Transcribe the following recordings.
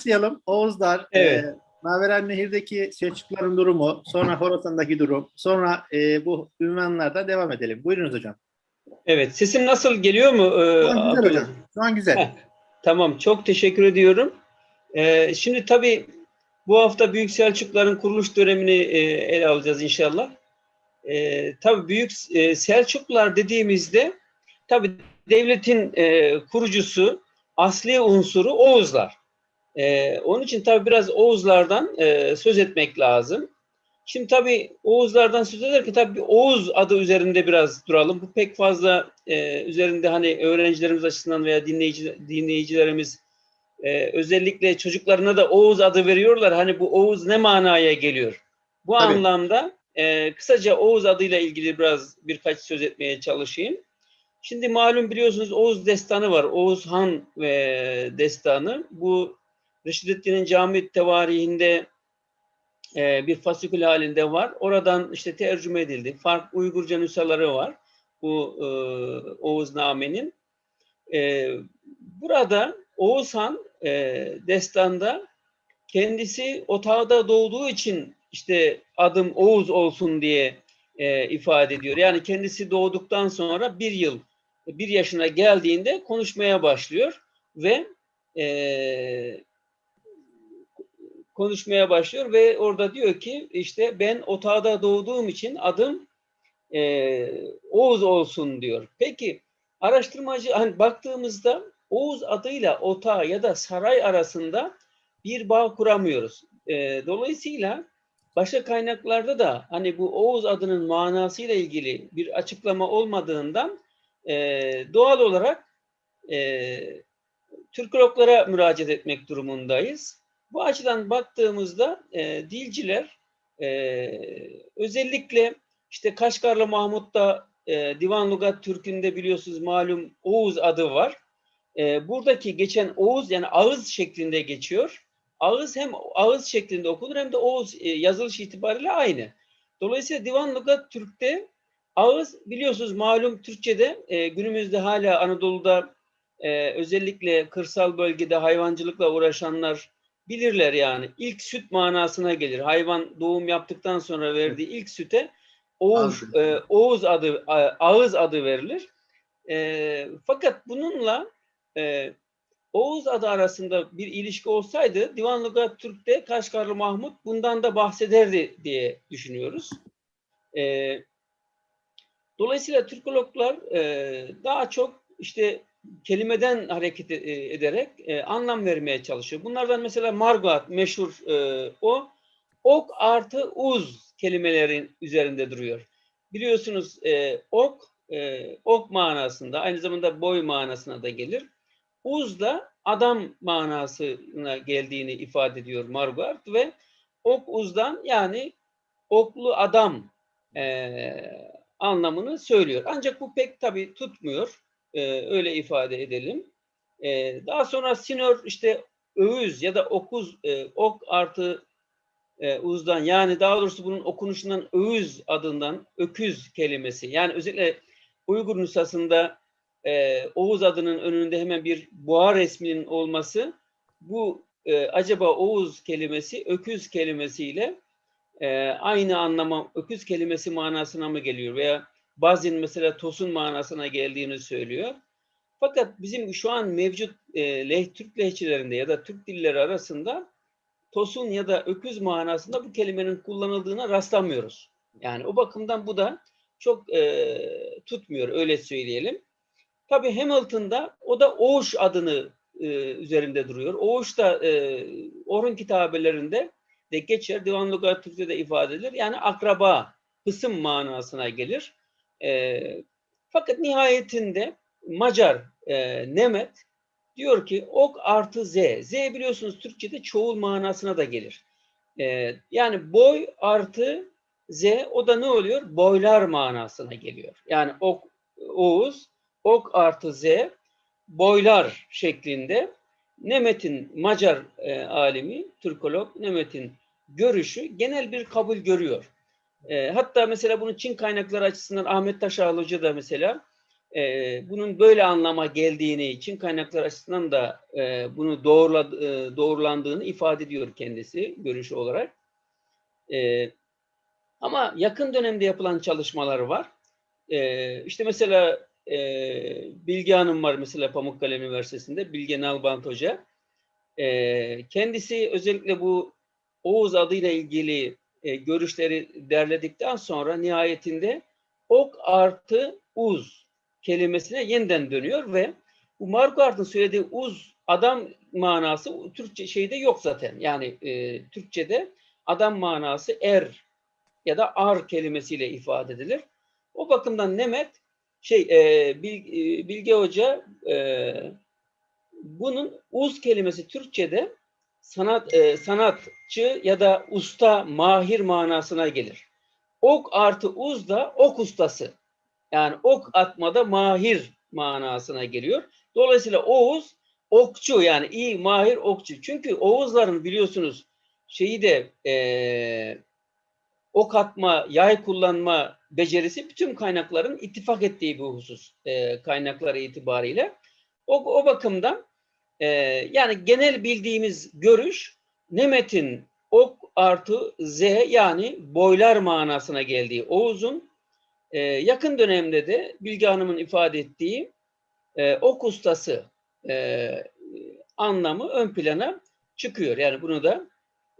başlayalım. Oğuzlar, Evet. e, Maveren Nehir'deki Selçukluların durumu, sonra Horasan'daki durum, sonra e, bu ünvanlardan devam edelim. Buyurunuz hocam. Evet, sesim nasıl geliyor mu? Ee, Şu an güzel hocam. Şu an güzel. Heh. Tamam, çok teşekkür ediyorum. Ee, şimdi tabii bu hafta Büyük Selçukluların kuruluş dönemini e, ele alacağız inşallah. Ee, tabii Büyük e, Selçuklular dediğimizde tabii devletin e, kurucusu, asli unsuru Oğuzlar. Ee, onun için tabii biraz Oğuzlardan e, söz etmek lazım. Şimdi tabii Oğuzlardan söz ederken tabii Oğuz adı üzerinde biraz duralım. Bu pek fazla e, üzerinde hani öğrencilerimiz açısından veya dinleyici, dinleyicilerimiz e, özellikle çocuklarına da Oğuz adı veriyorlar. Hani bu Oğuz ne manaya geliyor? Bu Tabii. anlamda e, kısaca Oğuz adıyla ilgili biraz birkaç söz etmeye çalışayım. Şimdi malum biliyorsunuz Oğuz destanı var. Oğuz Han ve destanı. Bu Reşidettin'in cami tevarihinde e, bir fasikül halinde var. Oradan işte tercüme edildi. Farklı Uygurca nüshaları var. Bu e, Oğuznamenin. E, burada Oğuz Han e, destanda kendisi otağda doğduğu için işte adım Oğuz olsun diye e, ifade ediyor. Yani kendisi doğduktan sonra bir yıl, bir yaşına geldiğinde konuşmaya başlıyor ve e, konuşmaya başlıyor ve orada diyor ki işte ben otağda doğduğum için adım e, Oğuz olsun diyor. Peki araştırmacı hani baktığımızda Oğuz adıyla otağı ya da saray arasında bir bağ kuramıyoruz. E, dolayısıyla başka kaynaklarda da hani bu Oğuz adının manasıyla ilgili bir açıklama olmadığından e, doğal olarak e, Türkologlara müracaat etmek durumundayız. Bu açıdan baktığımızda e, dilciler e, özellikle işte Kaşgarlı Mahmut'ta e, Divan Lugat Türk'ünde biliyorsunuz malum Oğuz adı var. E, buradaki geçen Oğuz yani ağız şeklinde geçiyor. Ağız hem ağız şeklinde okunur hem de Oğuz e, yazılış itibariyle aynı. Dolayısıyla Divan Lugat Türk'te ağız biliyorsunuz malum Türkçe'de e, günümüzde hala Anadolu'da e, özellikle kırsal bölgede hayvancılıkla uğraşanlar bilirler yani. İlk süt manasına gelir. Hayvan doğum yaptıktan sonra verdiği ilk süte Oğuz, e, Oğuz adı, a- ağız adı verilir. E, fakat bununla e, Oğuz adı arasında bir ilişki olsaydı Divan Lugat Türk'te Kaşgarlı Mahmut bundan da bahsederdi diye düşünüyoruz. E, dolayısıyla Türkologlar e, daha çok işte kelimeden hareket e- ederek e, anlam vermeye çalışıyor. Bunlardan mesela Margot meşhur e, o ok artı uz kelimelerin üzerinde duruyor. Biliyorsunuz e, ok e, ok manasında aynı zamanda boy manasına da gelir. Uz da adam manasına geldiğini ifade ediyor Margot ve ok uzdan yani oklu adam e, anlamını söylüyor. Ancak bu pek tabii tutmuyor. Ee, öyle ifade edelim. Ee, daha sonra sinör işte öğüz ya da okuz e, ok artı e, uzdan yani daha doğrusu bunun okunuşundan öğüz adından öküz kelimesi yani özellikle Uygur nüshasında e, Oğuz adının önünde hemen bir boğa resminin olması bu e, acaba Oğuz kelimesi öküz kelimesiyle e, aynı anlama öküz kelimesi manasına mı geliyor veya Bazin mesela tosun manasına geldiğini söylüyor. Fakat bizim şu an mevcut e, leh, Türk lehçelerinde ya da Türk dilleri arasında tosun ya da öküz manasında bu kelimenin kullanıldığına rastlamıyoruz. Yani o bakımdan bu da çok e, tutmuyor öyle söyleyelim. Tabii Hamilton'da o da Oğuş adını e, üzerinde duruyor. Oğuş da e, Orhun kitabelerinde de geçer. Divan Lugat Türkçe'de ifade edilir. Yani akraba, kısım manasına gelir. E, fakat nihayetinde Macar e, Nemet diyor ki ok artı z. Z biliyorsunuz Türkçe'de çoğul manasına da gelir. E, yani boy artı z o da ne oluyor? Boylar manasına geliyor. Yani ok Oğuz, ok artı z boylar şeklinde Nemet'in Macar e, alimi, Türkolog Nemet'in görüşü genel bir kabul görüyor. E, hatta mesela bunu Çin kaynakları açısından Ahmet Taşağlı Hoca da mesela e, bunun böyle anlama geldiğini için kaynaklar açısından da e, bunu doğrula, e, doğrulandığını ifade ediyor kendisi görüşü olarak. E, ama yakın dönemde yapılan çalışmalar var. E, işte mesela e, Bilge Hanım var mesela Pamukkale Üniversitesi'nde, Bilge Nalbant Hoca. E, kendisi özellikle bu Oğuz adıyla ilgili e, görüşleri derledikten sonra nihayetinde ok artı uz kelimesine yeniden dönüyor ve bu Marquardt'ın söylediği uz adam manası Türkçe şeyde yok zaten. Yani e, Türkçe'de adam manası er ya da ar kelimesiyle ifade edilir. O bakımdan Nemet şey e, Bil- e, Bilge Hoca e, bunun uz kelimesi Türkçe'de sanat e, sanatçı ya da usta, mahir manasına gelir. Ok artı uz da ok ustası. Yani ok atmada mahir manasına geliyor. Dolayısıyla Oğuz okçu yani iyi mahir okçu. Çünkü Oğuzların biliyorsunuz şeyi de e, ok atma, yay kullanma becerisi bütün kaynakların ittifak ettiği bir husus e, kaynakları itibariyle. O, o bakımdan e, yani genel bildiğimiz görüş Nemet'in ok artı z yani boylar manasına geldiği Oğuz'un e, yakın dönemde de Bilge Hanım'ın ifade ettiği e, ok ustası e, anlamı ön plana çıkıyor. Yani bunu da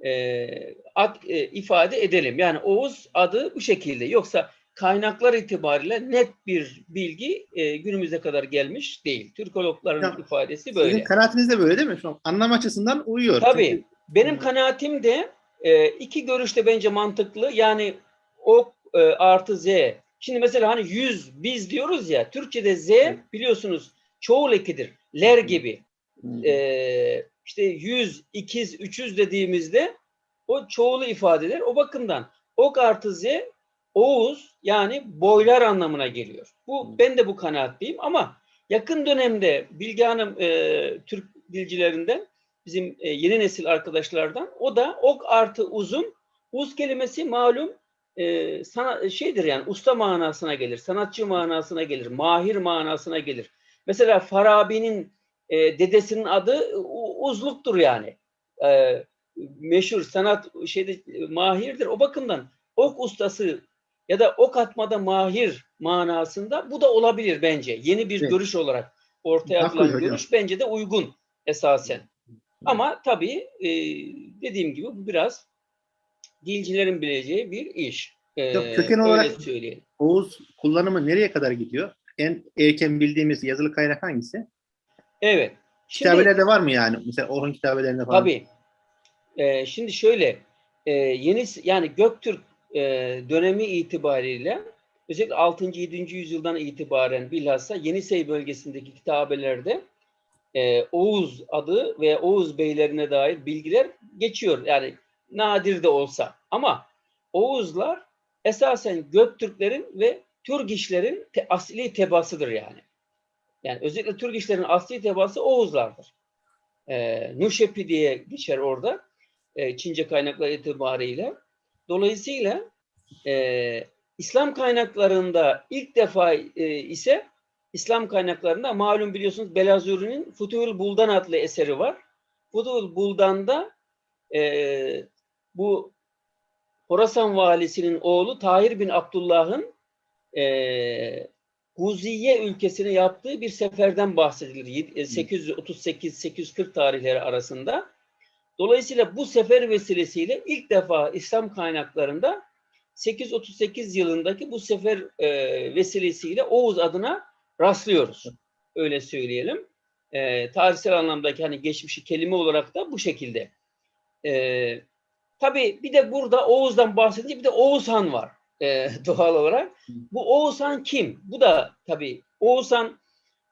e, ad, e, ifade edelim. Yani Oğuz adı bu şekilde. Yoksa kaynaklar itibariyle net bir bilgi e, günümüze kadar gelmiş değil. Türkologların Ya, ifadesi böyle. Sizin kanaatiniz de böyle değil mi? Şu an anlam açısından uyuyor. Tabii. Çünkü- Benim kanaatim de e, iki görüşte bence mantıklı. Yani ok e, artı z. Şimdi mesela hani yüz biz diyoruz ya Türkçe'de z biliyorsunuz çoğul ekidir. Ler gibi. E, işte yüz, ikiz, üçüz dediğimizde o çoğulu ifade eder. O bakımdan ok artı z Oğuz yani boylar anlamına geliyor. Bu ben de bu kanaatliyim ama yakın dönemde Bilge Hanım e, Türk dilcilerinden bizim e, yeni nesil arkadaşlardan o da ok artı uzun uz kelimesi malum e, sana, şeydir yani usta manasına gelir, sanatçı manasına gelir, mahir manasına gelir. Mesela Farabi'nin e, dedesinin adı uzluktur yani. E, meşhur sanat şeyde mahirdir. O bakımdan ok ustası ya da ok atmada mahir manasında bu da olabilir bence. Yeni bir Evet. görüş olarak ortaya Haklı atılan hocam. görüş bence de uygun esasen. Ama tabii e, dediğim gibi bu biraz dilcilerin bileceği bir iş. E, Yok, köken olarak- söyleyelim. Oğuz kullanımı nereye kadar gidiyor? En erken bildiğimiz yazılı kaynak hangisi? Evet. Şimdi, Kitabelerde var mı yani? Mesela Orhun kitabelerinde falan. Tabii. Ee, şimdi şöyle, e, yeni yani Göktürk e, dönemi itibariyle özellikle 6. 7. yüzyıldan itibaren bilhassa Yenisey bölgesindeki kitabelerde e, Oğuz adı ve Oğuz beylerine dair bilgiler geçiyor. Yani nadir de olsa. Ama Oğuzlar esasen Göktürklerin ve Türgişlerin te, asli tebasıdır yani. Yani özellikle Türgişlerin asli tebası Oğuzlardır. E, Nuşepi diye geçer orada. E, Çince kaynaklar itibariyle. Dolayısıyla e, İslam kaynaklarında ilk defa e, ise İslam kaynaklarında malum biliyorsunuz Belazuri'nin Futuhul Buldan adlı eseri var. Futuhul Buldan'da e, bu Horasan valisinin oğlu Tahir bin Abdullah'ın e, Guziye ülkesine yaptığı bir seferden bahsedilir. Yed- e, 838-840 tarihleri arasında. Dolayısıyla bu sefer vesilesiyle ilk defa İslam kaynaklarında 838 yılındaki bu sefer e, vesilesiyle Oğuz adına rastlıyoruz. Öyle söyleyelim. E, tarihsel anlamdaki hani geçmişi kelime olarak da bu şekilde. E, tabii bir de burada Oğuz'dan bahsedince bir de Oğuzhan var e, doğal olarak. Bu Oğuzhan kim? Bu da tabii Oğuzhan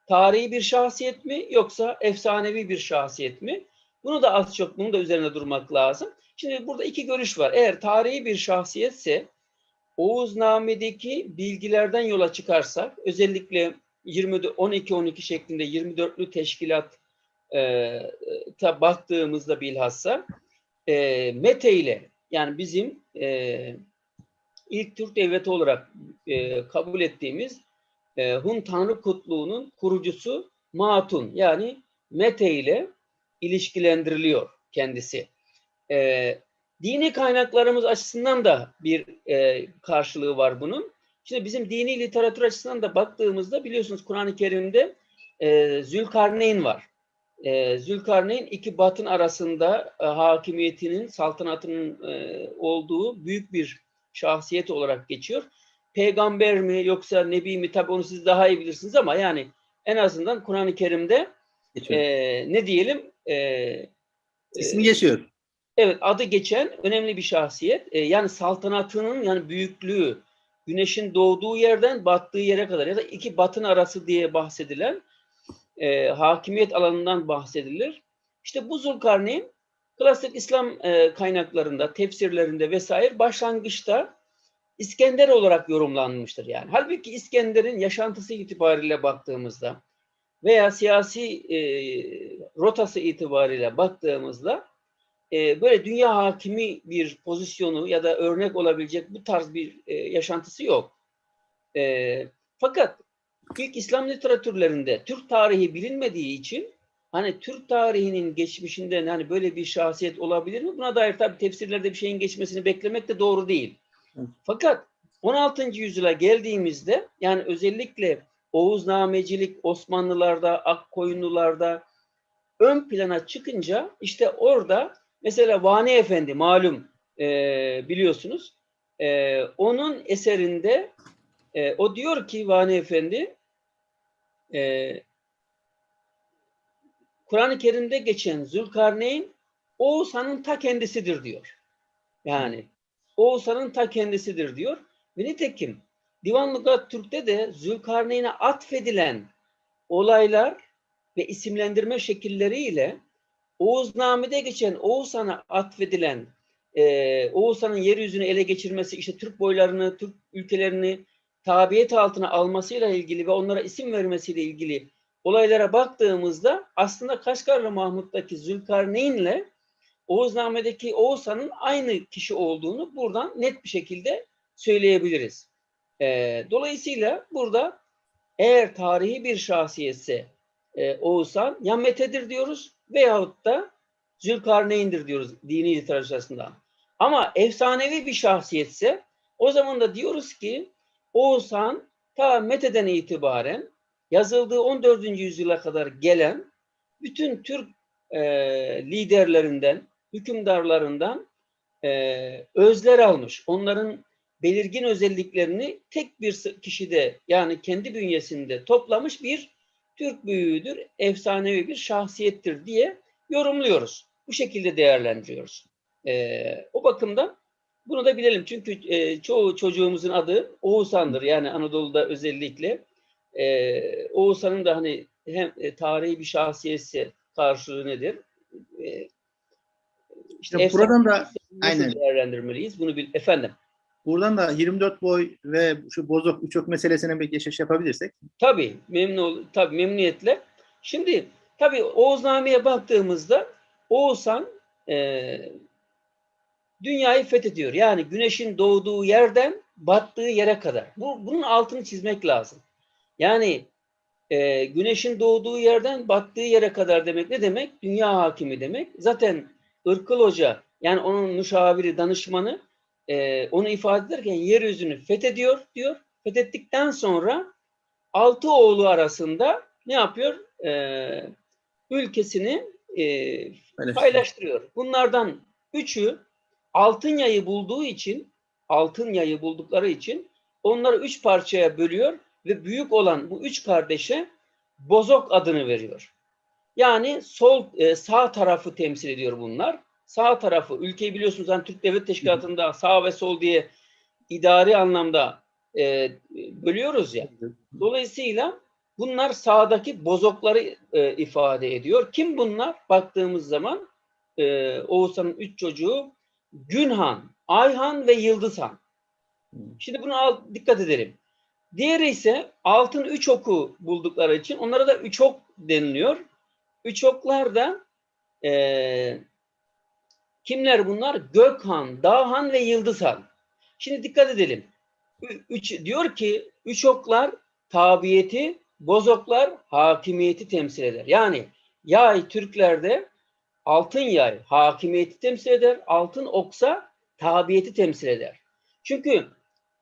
tarihi bir şahsiyet mi yoksa efsanevi bir şahsiyet mi? Bunu da az çok bunun da üzerine durmak lazım. Şimdi burada iki görüş var. Eğer tarihi bir şahsiyetse Oğuzname'deki bilgilerden yola çıkarsak özellikle 20 12-12 şeklinde 24'lü teşkilat e, ta baktığımızda bilhassa e, Mete ile yani bizim e, ilk Türk devleti olarak e, kabul ettiğimiz e, Hun Tanrı Kutluğu'nun kurucusu Matun yani Mete ile ilişkilendiriliyor kendisi. E, dini kaynaklarımız açısından da bir e, karşılığı var bunun. Şimdi bizim dini literatür açısından da baktığımızda biliyorsunuz Kur'an-ı Kerim'de e, Zülkarneyn var. E, Zülkarneyn iki batın arasında e, hakimiyetinin, saltanatının e, olduğu büyük bir şahsiyet olarak geçiyor. Peygamber mi yoksa nebi mi tabi onu siz daha iyi bilirsiniz ama yani en azından Kur'an-ı Kerim'de e, ne diyelim e, İsmi geçiyor. Evet adı geçen önemli bir şahsiyet. Ee, yani saltanatının yani büyüklüğü güneşin doğduğu yerden battığı yere kadar ya da iki batın arası diye bahsedilen e, hakimiyet alanından bahsedilir. İşte bu Zulkarneyn klasik İslam e, kaynaklarında, tefsirlerinde vesaire başlangıçta İskender olarak yorumlanmıştır yani. Halbuki İskender'in yaşantısı itibariyle baktığımızda veya siyasi e, rotası itibariyle baktığımızda e, böyle dünya hakimi bir pozisyonu ya da örnek olabilecek bu tarz bir e, yaşantısı yok. E, fakat ilk İslam literatürlerinde Türk tarihi bilinmediği için hani Türk tarihinin geçmişinden hani böyle bir şahsiyet olabilir mi? Buna dair tabii tefsirlerde bir şeyin geçmesini beklemek de doğru değil. Fakat 16. yüzyıla geldiğimizde yani özellikle Oğuznamecilik Osmanlılarda, Akkoyunlularda ön plana çıkınca işte orada mesela Vani Efendi malum e, biliyorsunuz e, onun eserinde e, o diyor ki Vani Efendi e, Kur'an-ı Kerim'de geçen Zülkarneyn Oğuzhan'ın ta kendisidir diyor. Yani Oğuzhan'ın ta kendisidir diyor. Ve nitekim Divan Lugat Türk'te de Zülkarneyn'e atfedilen olaylar ve isimlendirme şekilleriyle Oğuzname'de geçen Oğuzhan'a atfedilen e, Oğuzhan'ın yeryüzünü ele geçirmesi, işte Türk boylarını, Türk ülkelerini tabiyet altına almasıyla ilgili ve onlara isim vermesiyle ilgili olaylara baktığımızda aslında Kaşgarlı Mahmut'taki Zülkarneyn'le Oğuzname'deki Oğuzhan'ın aynı kişi olduğunu buradan net bir şekilde söyleyebiliriz. E, dolayısıyla burada eğer tarihi bir şahsiyetse e, Oğuzhan ya Mete'dir diyoruz veyahut da Zülkarneyn'dir diyoruz dini literatür. Ama efsanevi bir şahsiyetse o zaman da diyoruz ki Oğuzhan ta Mete'den itibaren yazıldığı 14. yüzyıla kadar gelen bütün Türk e, liderlerinden, hükümdarlarından e, özler almış. Onların belirgin özelliklerini tek bir kişide yani kendi bünyesinde toplamış bir Türk büyüğüdür, efsanevi bir şahsiyettir diye yorumluyoruz. Bu şekilde değerlendiriyoruz. Ee, o bakımdan bunu da bilelim. Çünkü e, çoğu çocuğumuzun adı Oğuzhan'dır. Yani Anadolu'da özellikle. E, Oğuzhan'ın da hani hem e, tarihi bir şahsiyetse karşılığı nedir? E, işte Ya buradan da aynen. değerlendirmeliyiz? Bunu bil. Efendim. Buradan da 24 boy ve şu bozok uçok meselesine bir geçiş yapabilirsek. Tabii memnun tabii memnuniyetle. Şimdi tabii Oğuzname'ye baktığımızda Oğuzhan e, dünyayı fethediyor. Yani güneşin doğduğu yerden battığı yere kadar. Bu, bunun altını çizmek lazım. Yani e, güneşin doğduğu yerden battığı yere kadar demek ne demek? Dünya hakimi demek. Zaten Irkıl Hoca yani onun müşaviri, danışmanı e, onu ifade ederken yeryüzünü fethediyor diyor. Fethettikten sonra altı oğlu arasında ne yapıyor? E, ülkesini e, paylaştırıyor. Bunlardan üçü altın yayı bulduğu için, altın yayı buldukları için onları üç parçaya bölüyor ve büyük olan bu üç kardeşe Bozok adını veriyor. Yani sol e, sağ tarafı temsil ediyor bunlar. Sağ tarafı ülkeyi biliyorsunuz hani Türk Devlet Teşkilatı'nda sağ ve sol diye idari anlamda e, bölüyoruz ya. Dolayısıyla bunlar sağdaki bozokları e, ifade ediyor. Kim bunlar? Baktığımız zaman e, Oğuzhan'ın üç çocuğu Günhan, Ayhan ve Yıldızhan. Şimdi bunu al, dikkat edelim. Diğeri ise altın üç oku buldukları için onlara da üç ok deniliyor. Üç oklar da e, kimler bunlar? Gökhan, Dağhan ve Yıldızhan. Şimdi dikkat edelim. Üç, diyor ki üç oklar tabiyeti, bozoklar hakimiyeti temsil eder. Yani yay Türklerde altın yay hakimiyeti temsil eder, altın oksa tabiyeti temsil eder. Çünkü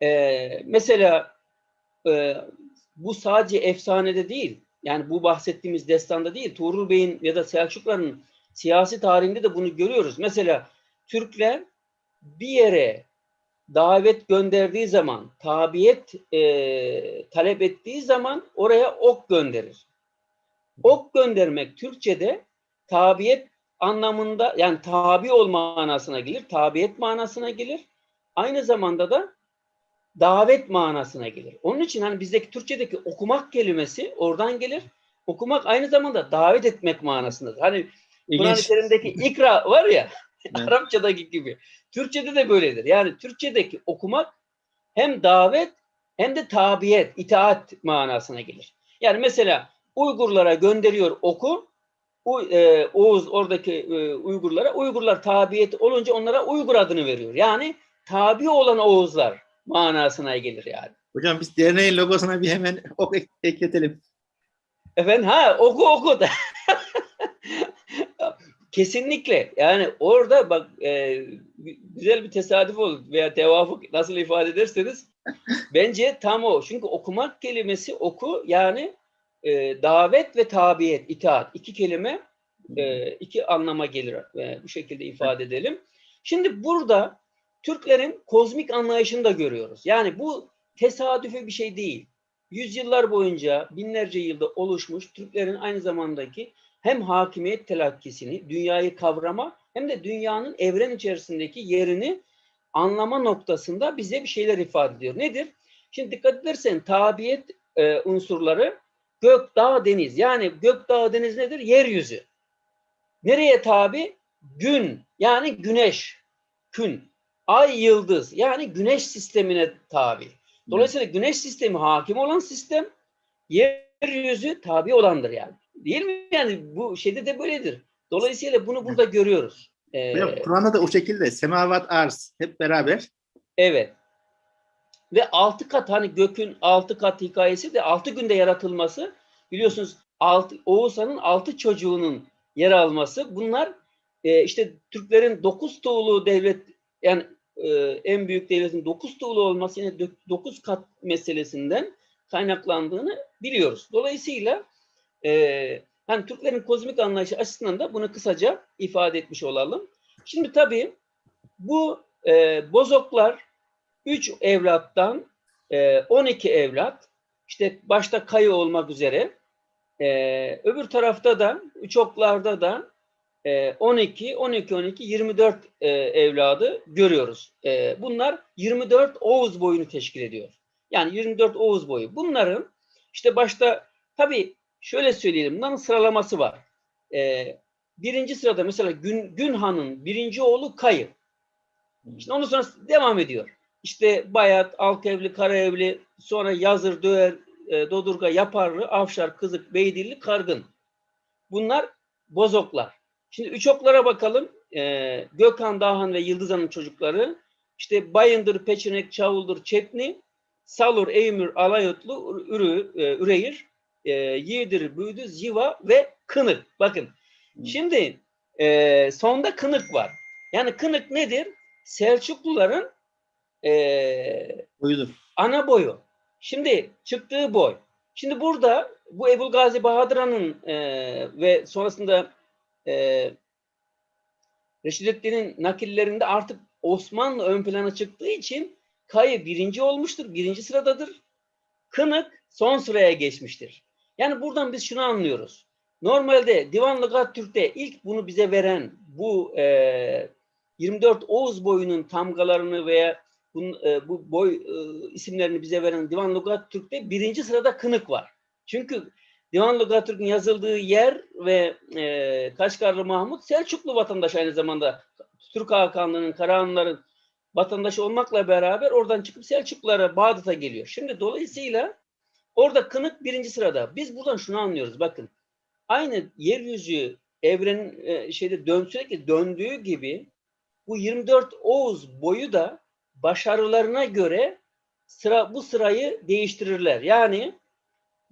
e, mesela e, bu sadece efsanede değil, yani bu bahsettiğimiz destanda değil, Tuğrul Bey'in ya da Selçukluların siyasi tarihinde de bunu görüyoruz. Mesela Türkler bir yere davet gönderdiği zaman, tabiyet e, talep ettiği zaman oraya ok gönderir. Ok göndermek Türkçe'de tabiyet anlamında yani tabi olma manasına gelir, tabiyet manasına gelir. Aynı zamanda da davet manasına gelir. Onun için hani bizdeki Türkçedeki okumak kelimesi oradan gelir. Okumak aynı zamanda davet etmek manasındadır. Hani Kur'an-ı. Kerim'deki ikra var ya Evet. Arapçadaki gibi. Türkçede de böyledir. Yani Türkçedeki okumak hem davet hem de tabiyet, itaat manasına gelir. Yani mesela Uygurlara gönderiyor oku. U, e, Oğuz oradaki e, Uygurlara, Uygurlar tabiyet olunca onlara Uygur adını veriyor. Yani tabi olan Oğuzlar manasına gelir yani. Hocam biz derneğin logosuna bir hemen ok ek- ekletelim. Efendim ha oku oku da. Kesinlikle. Yani orada bak e, güzel bir tesadüf oldu veya tevafuk nasıl ifade ederseniz bence tam o. Çünkü okumak kelimesi oku yani e, davet ve tabiyet, itaat iki kelime e, iki anlama gelir. E, bu şekilde ifade edelim. Şimdi burada Türklerin kozmik anlayışını da görüyoruz. Yani bu tesadüfi bir şey değil. Yüzyıllar boyunca binlerce yılda oluşmuş Türklerin aynı zamandaki hem hakimiyet telakkisini, dünyayı kavrama hem de dünyanın evren içerisindeki yerini anlama noktasında bize bir şeyler ifade ediyor. Nedir? Şimdi dikkat edersen tabiyet e, unsurları gök, dağ, deniz. Yani gök, dağ, deniz nedir? Yeryüzü. Nereye tabi? Gün yani güneş, kün. Ay, yıldız yani güneş sistemine tabi. Dolayısıyla güneş sistemi hakim olan sistem, yeryüzü tabi olandır yani. Değil mi? Yani bu şeyde de böyledir. Dolayısıyla bunu burada görüyoruz. Ee, Kur'an'da da o şekilde semavat arz hep beraber. Evet. Ve altı kat hani gökün altı kat hikayesi de altı günde yaratılması biliyorsunuz altı, Oğuzhan'ın altı çocuğunun yer alması bunlar e, işte Türklerin dokuz tuğlu devlet yani e, en büyük devletin dokuz tuğlu olması yine dö- dokuz kat meselesinden kaynaklandığını biliyoruz. Dolayısıyla e, hani Türklerin kozmik anlayışı açısından da bunu kısaca ifade etmiş olalım. Şimdi tabii bu e, bozoklar 3 evlattan e, 12 evlat işte başta kayı olmak üzere e, öbür tarafta da üç oklarda da e, 12, 12, 12, 24 e, evladı görüyoruz. E, bunlar 24 Oğuz boyunu teşkil ediyor. Yani 24 Oğuz boyu. Bunların işte başta tabii şöyle söyleyelim bunların sıralaması var. E, birinci sırada mesela Gün, Günhan'ın birinci oğlu Kayı. İşte ondan sonra devam ediyor. İşte Bayat, Alkevli, Karaevli, sonra Yazır, Döğer, e, Dodurga, Yaparlı, Avşar, Kızık, Beydilli, Kargın. Bunlar bozoklar. Şimdi üç oklara bakalım. E, Gökhan, Dahan ve Yıldızhan'ın çocukları. İşte Bayındır, Peçenek, Çavuldur, Çetni, Salur, Eymür, Alayotlu, Ürü, e, Üreyir, e, Yiğidir, Büyüdü, Ziva ve Kınık. Bakın. Şimdi e, sonda Kınık var. Yani Kınık nedir? Selçukluların e, Buyurun. ana boyu. Şimdi çıktığı boy. Şimdi burada bu Ebul Gazi Bahadır Han'ın e, ve sonrasında e, Reşidettin'in nakillerinde artık Osmanlı ön plana çıktığı için Kayı birinci olmuştur, birinci sıradadır. Kınık son sıraya geçmiştir. Yani buradan biz şunu anlıyoruz. Normalde Divan Lugat Türk'te ilk bunu bize veren bu e, 24 Oğuz boyunun tamgalarını veya bunun, e, bu boy e, isimlerini bize veren Divan Lugat Türk'te birinci sırada Kınık var. Çünkü Divan Lugat Türk'ün yazıldığı yer ve e, Kaşgarlı Mahmut Selçuklu vatandaş aynı zamanda Türk Hakanlığı'nın, Karahanlıların vatandaşı olmakla beraber oradan çıkıp Selçuklulara, Bağdat'a geliyor. Şimdi dolayısıyla orada Kınık birinci sırada. Biz buradan şunu anlıyoruz bakın. Aynı yeryüzü evrenin e, şeyde dön, sürekli döndüğü gibi bu 24 Oğuz boyu da başarılarına göre sıra bu sırayı değiştirirler. Yani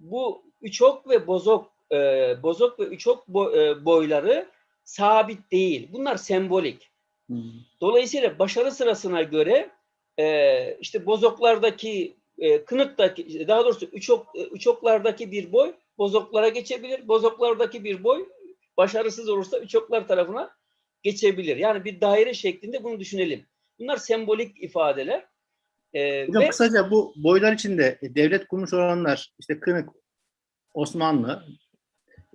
bu üçok ve bozok e, bozok ve üçok bo- e, boyları sabit değil. Bunlar sembolik. Dolayısıyla başarı sırasına göre e, işte bozoklardaki e, kınıktaki daha doğrusu üçok, e, üçoklardaki bir boy bozoklara geçebilir. Bozoklardaki bir boy başarısız olursa üçoklar tarafına geçebilir. Yani bir daire şeklinde bunu düşünelim. Bunlar sembolik ifadeler. E, Hocam ve kısaca bu boylar içinde devlet kurmuş olanlar işte Kınık, Osmanlı.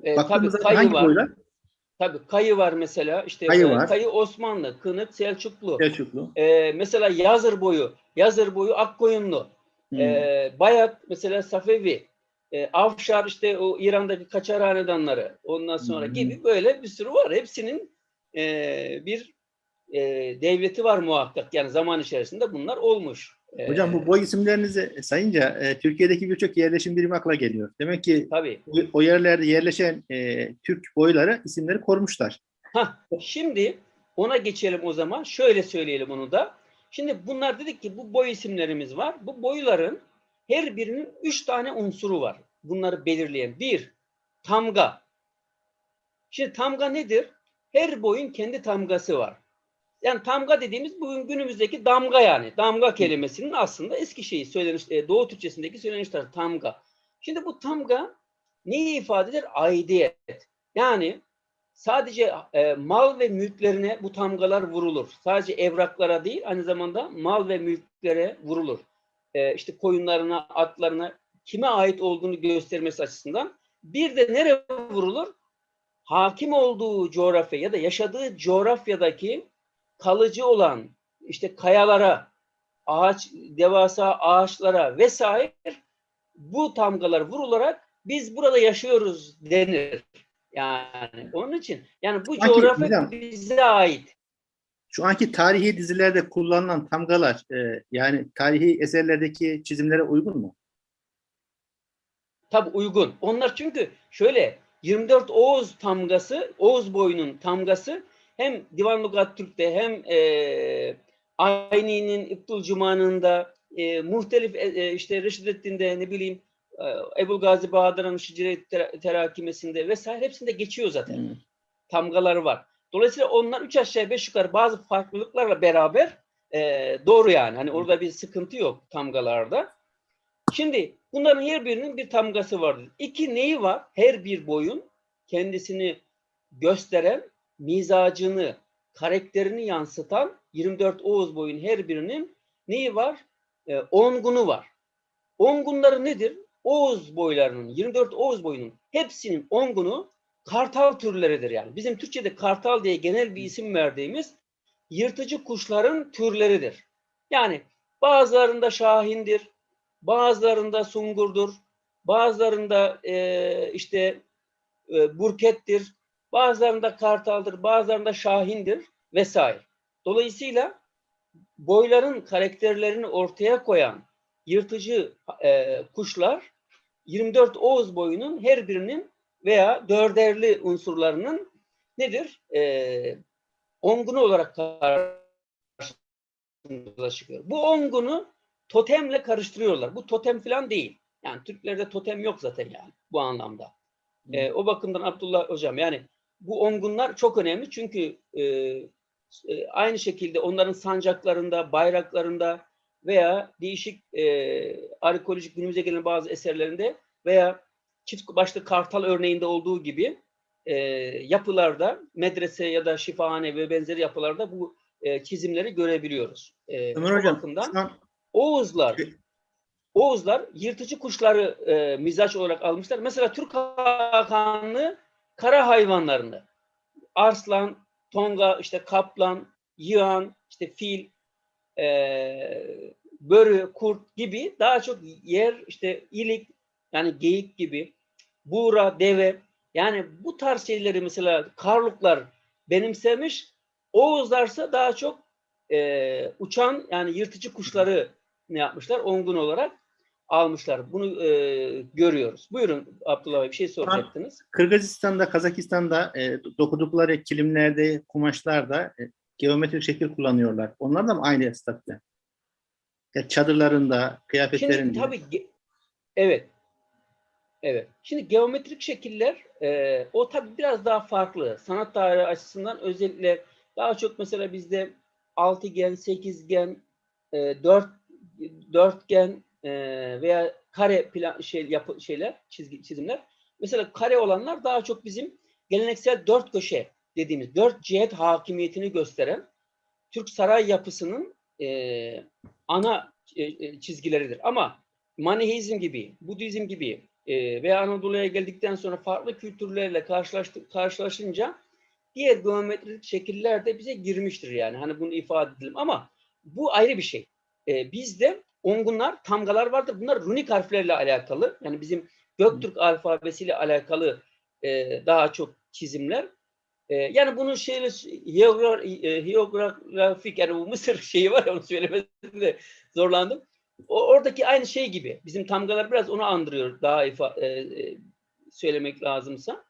e, tabii Baktığımızda kayı hangi var. boylar? Tabii kayı var mesela. İşte Kayı e, var. kayı Osmanlı, Kınık, Selçuklu. Selçuklu. E, mesela Yazır boyu, Yazır boyu Akkoyunlu. Hmm. Ee, Bayat mesela Safevi, e, Afşar işte o İran'daki Kaçar hanedanları ondan sonra hı. gibi böyle bir sürü var. Hepsinin e, bir e, devleti var muhakkak. Yani zaman içerisinde bunlar olmuş. E, Hocam bu boy isimlerinizi sayınca e, Türkiye'deki birçok yerleşim birimi akla geliyor. Demek ki Tabii. o- o yerlerde yerleşen e, Türk boyları isimleri korumuşlar. Hah, şimdi ona geçelim o zaman. Şöyle söyleyelim onu da. Şimdi bunlar dedik ki bu boy isimlerimiz var. Bu boyların her birinin üç tane unsuru var. Bunları belirleyen. Bir, tamga. Şimdi tamga nedir? Her boyun kendi tamgası var. Yani tamga dediğimiz bugün günümüzdeki damga yani. Damga kelimesinin aslında eski şeyi söyleniş, e, Doğu Türkçesindeki söyleniş tarzı tamga. Şimdi bu tamga neyi ifade eder? Aidiyet. Yani sadece e, mal ve mülklerine bu tamgalar vurulur. Sadece evraklara değil, aynı zamanda mal ve mülklere vurulur. E, işte koyunlarına, atlarına kime ait olduğunu göstermesi açısından. Bir de nereye vurulur? Hakim olduğu coğrafya ya da yaşadığı coğrafyadaki kalıcı olan işte kayalara, ağaç, devasa ağaçlara vesaire bu tamgalar vurularak biz burada yaşıyoruz denir. Yani onun için yani bu Sanki coğrafya hocam- bize ait. Şu anki tarihi dizilerde kullanılan tamgalar e, yani tarihi eserlerdeki çizimlere uygun mu? Tabi uygun. Onlar çünkü şöyle 24 Oğuz tamgası, Oğuz boyunun tamgası hem Divan Lugat Türk'te hem e, Ayni'nin İbdül Cuma'nında e, muhtelif e, e, işte Reşidettin'de ne bileyim Ebu Gazi Bahadır'ın Şicre Terakimesi'nde vesaire hepsinde geçiyor zaten. Hmm. tamgaları var. Dolayısıyla onlar üç aşağı beş yukarı bazı farklılıklarla beraber e, doğru yani. Hani orada bir sıkıntı yok tamgalarda. Şimdi bunların her birinin bir tamgası vardır. İki neyi var? Her bir boyun kendisini gösteren, mizacını, karakterini yansıtan 24 Oğuz boyun her birinin neyi var? E, ongunu var. Ongunları nedir? Oğuz boylarının, 24 Oğuz boyunun hepsinin ongunu kartal türleridir yani. Bizim Türkçe'de kartal diye genel bir isim verdiğimiz yırtıcı kuşların türleridir. Yani bazılarında şahindir, bazılarında sungurdur, bazılarında e, işte e, burkettir, bazılarında kartaldır, bazılarında şahindir vesaire. Dolayısıyla boyların karakterlerini ortaya koyan yırtıcı e, kuşlar 24 Oğuz boyunun her birinin veya dörderli unsurlarının nedir? E, ongunu olarak karşımıza çıkıyor. Bu ongunu totemle karıştırıyorlar. Bu totem falan değil. Yani Türklerde totem yok zaten yani bu anlamda. E, o bakımdan Abdullah Hocam yani bu ongunlar çok önemli çünkü e, e, aynı şekilde onların sancaklarında, bayraklarında veya değişik e, arkeolojik günümüze gelen bazı eserlerinde veya çift başlı kartal örneğinde olduğu gibi e, yapılarda, medrese ya da şifahane ve benzeri yapılarda bu e, çizimleri görebiliyoruz. E, Ömer Hocam, bakımdan an Oğuzlar Oğuzlar yırtıcı kuşları e, mizaç olarak almışlar. Mesela Türk Hakanlı kara hayvanlarını arslan, tonga, işte kaplan, yılan, işte fil, e, börü, kurt gibi daha çok yer işte ilik yani geyik gibi buğra, deve yani bu tarz şeyleri mesela Karluklar benimsemiş. Oğuzlarsa daha çok e, uçan yani yırtıcı kuşları ne yapmışlar? Ongun olarak almışlar. Bunu e, görüyoruz. Buyurun Abdullah Bey bir şey soracaktınız. Kırgızistan'da, Kazakistan'da e, dokudukları kilimlerde, kumaşlarda e, geometrik şekil kullanıyorlar. Onlar da mı aynı statüde? Ya çadırlarında, kıyafetlerinde. Şimdi tabii evet. Evet. Şimdi geometrik şekiller e, o tabii biraz daha farklı. Sanat tarihi açısından özellikle daha çok mesela bizde altıgen, sekizgen, e, dört dörtgen e, veya kare plan şey yapı şeyler, çizgi çizimler. Mesela kare olanlar daha çok bizim geleneksel dört köşe dediğimiz dört cihet hakimiyetini gösteren Türk saray yapısının e, ana e, e, çizgileridir. Ama Maniheizm gibi, Budizm gibi e, veya Anadolu'ya geldikten sonra farklı kültürlerle karşılaştık, karşılaşınca diğer geometrik şekiller de bize girmiştir yani. Hani bunu ifade edelim ama bu ayrı bir şey. E, bizde ongunlar, tamgalar vardır. Bunlar runik harflerle alakalı. Yani bizim Göktürk alfabesiyle alakalı e, daha çok çizimler. E, yani bunun şeyle hiyogra- hiyografik yani bu Mısır şeyi var ya onu söylemesinde de zorlandım. O, oradaki aynı şey gibi. Bizim tamgalar biraz onu andırıyor daha ifa, e, e, söylemek lazımsa.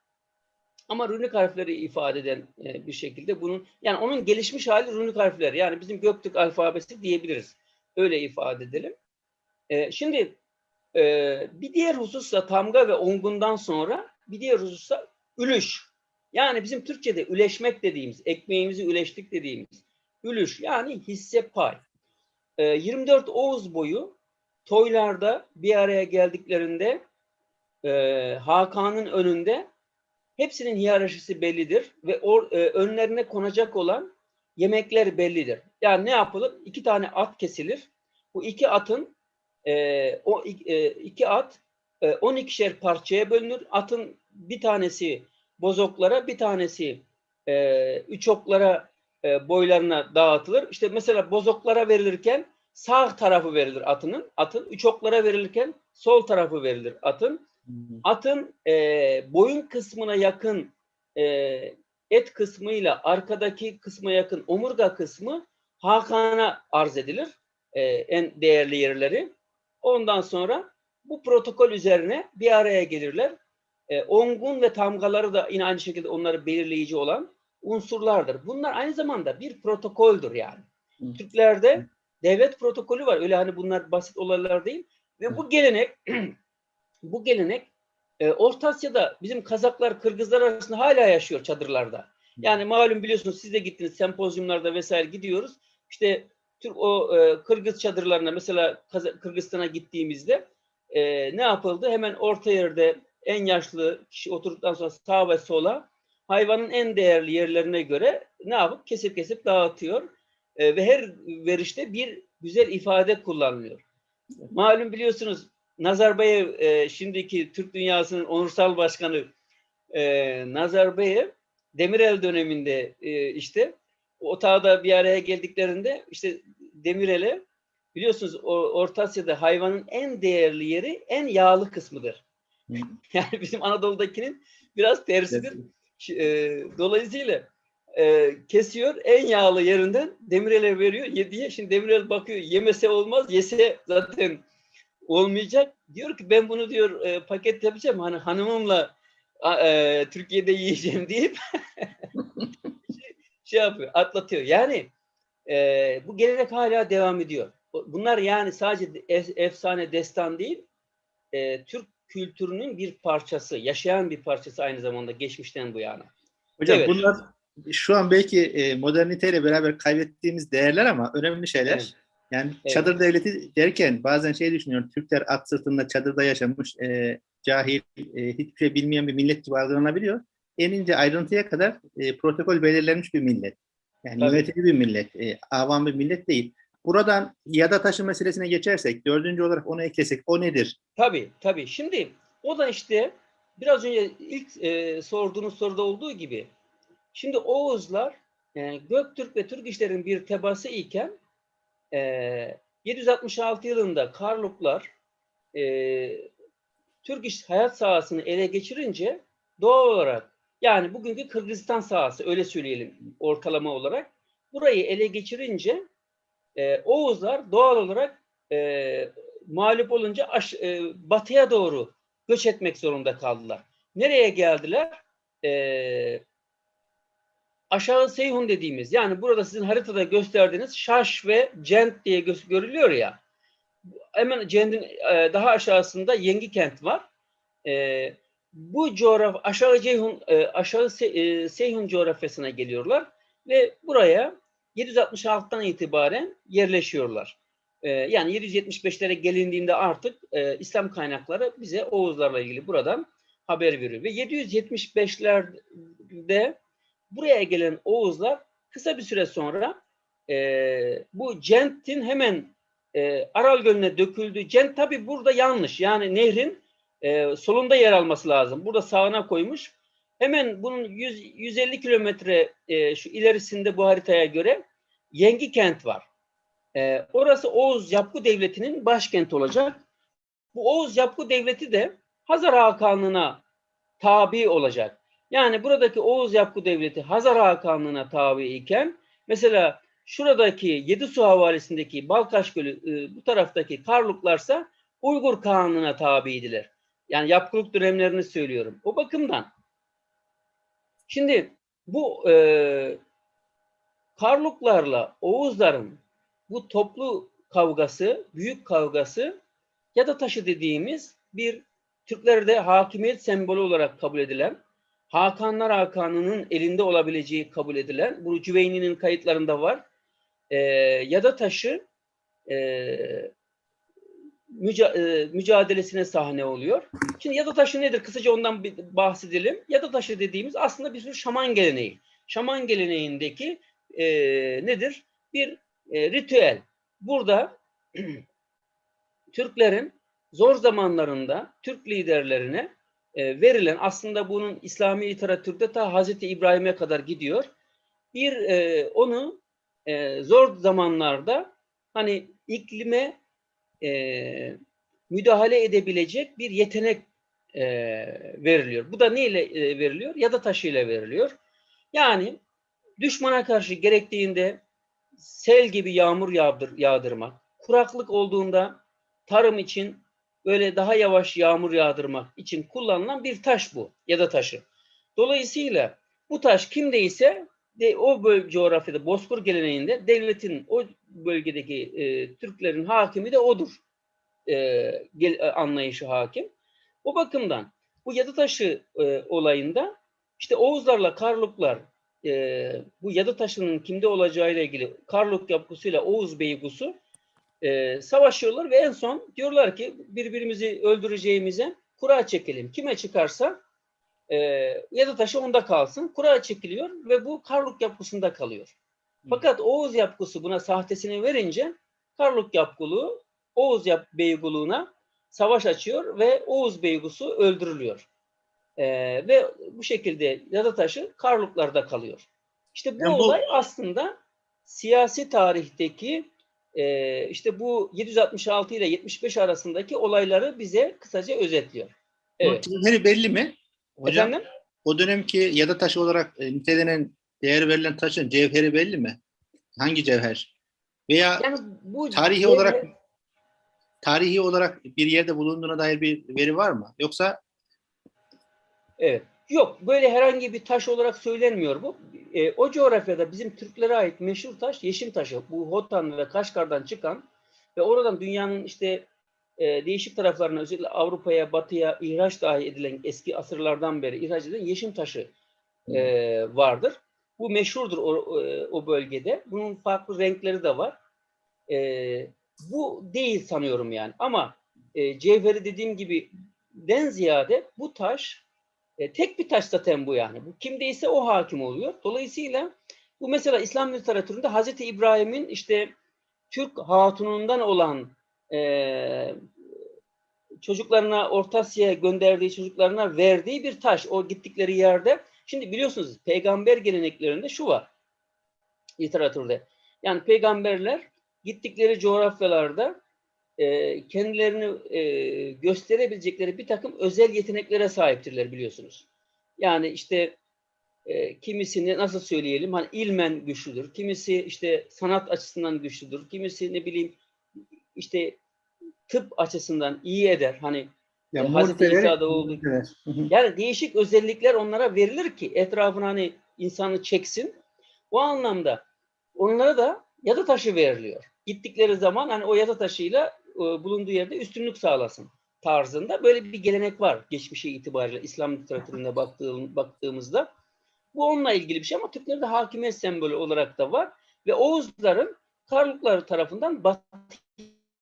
Ama runik harfleri ifade eden e, bir şekilde bunun yani onun gelişmiş hali runik harfler. Yani bizim Göktürk alfabesi diyebiliriz. Öyle ifade edelim. E, şimdi e, bir diğer husussa tamga ve ongundan sonra bir diğer husussa ülüş. Yani bizim Türkçe'de üleşmek dediğimiz, ekmeğimizi üleştik dediğimiz ülüş yani hisse pay. E, 24 Oğuz boyu toylarda bir araya geldiklerinde e, Hakan'ın önünde hepsinin hiyerarşisi bellidir ve e, önlerine konacak olan yemekler bellidir. Yani ne yapılır? İki tane at kesilir. Bu iki atın e, o iki at e, 12'şer parçaya bölünür. Atın bir tanesi bozoklara, bir tanesi e, üç oklara e, boylarına dağıtılır. İşte mesela bozoklara verilirken sağ tarafı verilir atının. Atın üç oklara verilirken sol tarafı verilir atın. Atın e, boyun kısmına yakın e, et kısmıyla arkadaki kısma yakın omurga kısmı Hakan'a arz edilir. E, en değerli yerleri. Ondan sonra bu protokol üzerine bir araya gelirler. E, ongun ve tamgaları da yine aynı şekilde onları belirleyici olan unsurlardır. Bunlar aynı zamanda bir protokoldür yani. Hı. Türklerde devlet protokolü var. Öyle hani bunlar basit olaylar değil. Ve bu gelenek bu gelenek e, Orta Asya'da bizim Kazaklar, Kırgızlar arasında hala yaşıyor çadırlarda. Yani malum biliyorsunuz siz de gittiniz sempozyumlarda vesaire gidiyoruz. İşte Türk o e, Kırgız çadırlarına mesela Kaza- Kırgızistan'a gittiğimizde e, ne yapıldı? Hemen orta yerde en yaşlı kişi oturduktan sonra sağa ve sola hayvanın en değerli yerlerine göre ne yapıp kesip kesip dağıtıyor. E, ve her verişte bir güzel ifade kullanılıyor. Malum biliyorsunuz Nazarbayev e, şimdiki Türk dünyasının onursal başkanı e, Nazarbayev Demirel döneminde e, işte otağda bir araya geldiklerinde işte Demirel'e biliyorsunuz Orta Asya'da hayvanın en değerli yeri en yağlı kısmıdır. Yani bizim Anadolu'dakinin biraz tersidir. E, dolayısıyla e, kesiyor en yağlı yerinden Demirel'e veriyor yediye. Şimdi Demirel bakıyor yemese olmaz yese zaten olmayacak. Diyor ki ben bunu diyor e, paket yapacağım hani hanımımla e, Türkiye'de yiyeceğim deyip şey, şey yapıyor atlatıyor. Yani e, bu gelenek hala devam ediyor. Bunlar yani sadece ef- efsane destan değil e, Türk kültürünün bir parçası, yaşayan bir parçası aynı zamanda geçmişten bu yana. Hocam Evet. bunlar şu an belki e, moderniteyle beraber kaybettiğimiz değerler ama önemli şeyler. Evet. Yani Evet. çadır devleti derken bazen şey düşünüyorum. Türkler at sırtında çadırda yaşamış, e, cahil, e, hiçbir şey bilmeyen bir millet gibi algılanabiliyor. En ince ayrıntıya kadar e, protokol belirlenmiş bir millet. Yani Tabii. yönetici bir millet, e, avam bir millet değil. Buradan yada taşı meselesine geçersek, dördüncü olarak onu eklesek, o nedir? Tabii tabii. Şimdi o da işte biraz önce ilk e, sorduğunuz soruda olduğu gibi şimdi Oğuzlar e, Göktürk ve Türk işlerin bir tebası iken e, 766 yılında Karluklar e, Türk iş hayat sahasını ele geçirince doğal olarak yani bugünkü Kırgızistan sahası öyle söyleyelim ortalama olarak burayı ele geçirince e, Oğuzlar doğal olarak e, mağlup olunca aş- e, batıya doğru göç etmek zorunda kaldılar. Nereye geldiler? E, aşağı Seyhun dediğimiz yani burada sizin haritada gösterdiğiniz Şaş ve Cent diye gö- görülüyor ya. Hemen Cent'in e, daha aşağısında Yengi kent var. e, bu coğraf aşağı Ceyhun e, aşağı Se- e, Seyhun coğrafyasına geliyorlar ve buraya 766'dan itibaren yerleşiyorlar. E, yani 775'lere gelindiğinde artık e, İslam kaynakları bize Oğuzlarla ilgili buradan haber veriyor. Ve 775'lerde buraya gelen Oğuzlar kısa bir süre sonra e, bu Cent'in hemen e, Aral Gölü'ne döküldü. Cent tabi burada yanlış. Yani nehrin solunda yer alması lazım. Burada sağına koymuş. Hemen bunun 100, 150 kilometre e, şu ilerisinde bu haritaya göre Yengi kent var. E, orası Oğuz Yapgu Devleti'nin başkenti olacak. Bu Oğuz Yapgu Devleti de Hazar Hakanlığı'na tabi olacak. Yani buradaki Oğuz Yapgu Devleti Hazar Hakanlığı'na tabi iken mesela şuradaki Yedisu Havalisi'ndeki Balkaş Gölü e, bu taraftaki Karluklarsa Uygur Kağanlığı'na tabiydiler. Yani yapkılık dönemlerini söylüyorum. O bakımdan. Şimdi bu e, Karluklarla Oğuzların bu toplu kavgası, büyük kavgası ya da taşı dediğimiz bir Türklerde hakimiyet sembolü olarak kabul edilen, Hakanlar Hakanı'nın elinde olabileceği kabul edilen, bu Cüveyni'nin kayıtlarında var. E, ya da taşı e, müca, e, mücadelesine sahne oluyor. Şimdi yada taşı nedir? Kısaca ondan bir bahsedelim. Yada taşı dediğimiz aslında bir tür şaman geleneği. Şaman geleneğindeki e, nedir? Bir e, ritüel. Burada Türklerin zor zamanlarında Türk liderlerine e, verilen aslında bunun İslami literatürde ta Hazreti İbrahim'e kadar gidiyor. Bir e, onu e, zor zamanlarda hani iklime e, müdahale edebilecek bir yetenek e, veriliyor. Bu da neyle e, veriliyor? Ya da taşıyla veriliyor. Yani düşmana karşı gerektiğinde sel gibi yağmur yağdır, yağdırmak, kuraklık olduğunda tarım için böyle daha yavaş yağmur yağdırmak için kullanılan bir taş bu ya da taşı. Dolayısıyla bu taş kimdeyse de, o bölge coğrafyada Bozkır geleneğinde devletin o bölgedeki e, Türklerin hakimi de odur. E, gel, e, anlayışı hakim. O bakımdan bu Yadıtaşı e, olayında işte Oğuzlarla Karluklar e, bu Yadıtaşı'nın kimde olacağıyla ilgili Karluk yapısıyla Oğuz Beygusu e, savaşıyorlar ve en son diyorlar ki birbirimizi öldüreceğimize kura çekelim. Kime çıkarsa e, Yadıtaşı onda kalsın. Kura çekiliyor ve bu Karluk yapısında kalıyor. Fakat Oğuz yapgısı buna sahtesini verince Karluk yapgılığı Oğuz yap beyguluğuna savaş açıyor ve Oğuz beygusu öldürülüyor. Ee, ve bu şekilde Yadataşı Karluklarda kalıyor. İşte bu Yani bu- olay aslında siyasi tarihteki e, işte bu 766 ile 75 arasındaki olayları bize kısaca özetliyor. Evet. Cevheri belli mi? Hocam Efendim? o dönemki yada taşı olarak e, nitelenen değer verilen taşın cevheri belli mi? Hangi cevher? Veya Yani bu tarihi cevher- olarak tarihi olarak bir yerde bulunduğuna dair bir veri var mı? Yoksa Evet. Yok böyle herhangi bir taş olarak söylenmiyor bu. E, o coğrafyada bizim Türklere ait meşhur taş yeşim taşı. Bu Hotan ve Kaşgar'dan çıkan ve oradan dünyanın işte e, değişik taraflarına özellikle Avrupa'ya, Batı'ya ihraç dahi edilen eski asırlardan beri ihraç edilen yeşim taşı e, vardır. Bu meşhurdur o, o, bölgede. Bunun farklı renkleri de var. E, bu değil sanıyorum yani. Ama e, cevheri dediğim gibi den ziyade bu taş e, tek bir taş zaten bu yani. Bu kimdeyse o hakim oluyor. Dolayısıyla bu mesela İslam literatüründe Hazreti İbrahim'in işte Türk hatunundan olan e, çocuklarına Orta Asya'ya gönderdiği çocuklarına verdiği bir taş. O gittikleri yerde. Şimdi biliyorsunuz peygamber geleneklerinde şu var literatürde. Yani peygamberler gittikleri coğrafyalarda e, kendilerini e, gösterebilecekleri bir takım özel yeteneklere sahiptirler biliyorsunuz. Yani işte e, kimisini nasıl söyleyelim hani ilmen güçlüdür. Kimisi işte sanat açısından güçlüdür. Kimisi ne bileyim işte tıp açısından iyi eder. Hani ya E, Hazreti İsa'da olduğu- yani değişik özellikler onlara verilir ki etrafına hani insanı çeksin. O anlamda onlara da yada taşı veriliyor. Gittikleri zaman hani o yada taşıyla e, bulunduğu yerde üstünlük sağlasın. tarzında böyle bir gelenek var geçmişe itibariyle İslam literatürüne baktığım, baktığımızda. Bu onunla ilgili bir şey ama Türklerde hakimiyet sembolü olarak da var ve Oğuzların Karluklar tarafından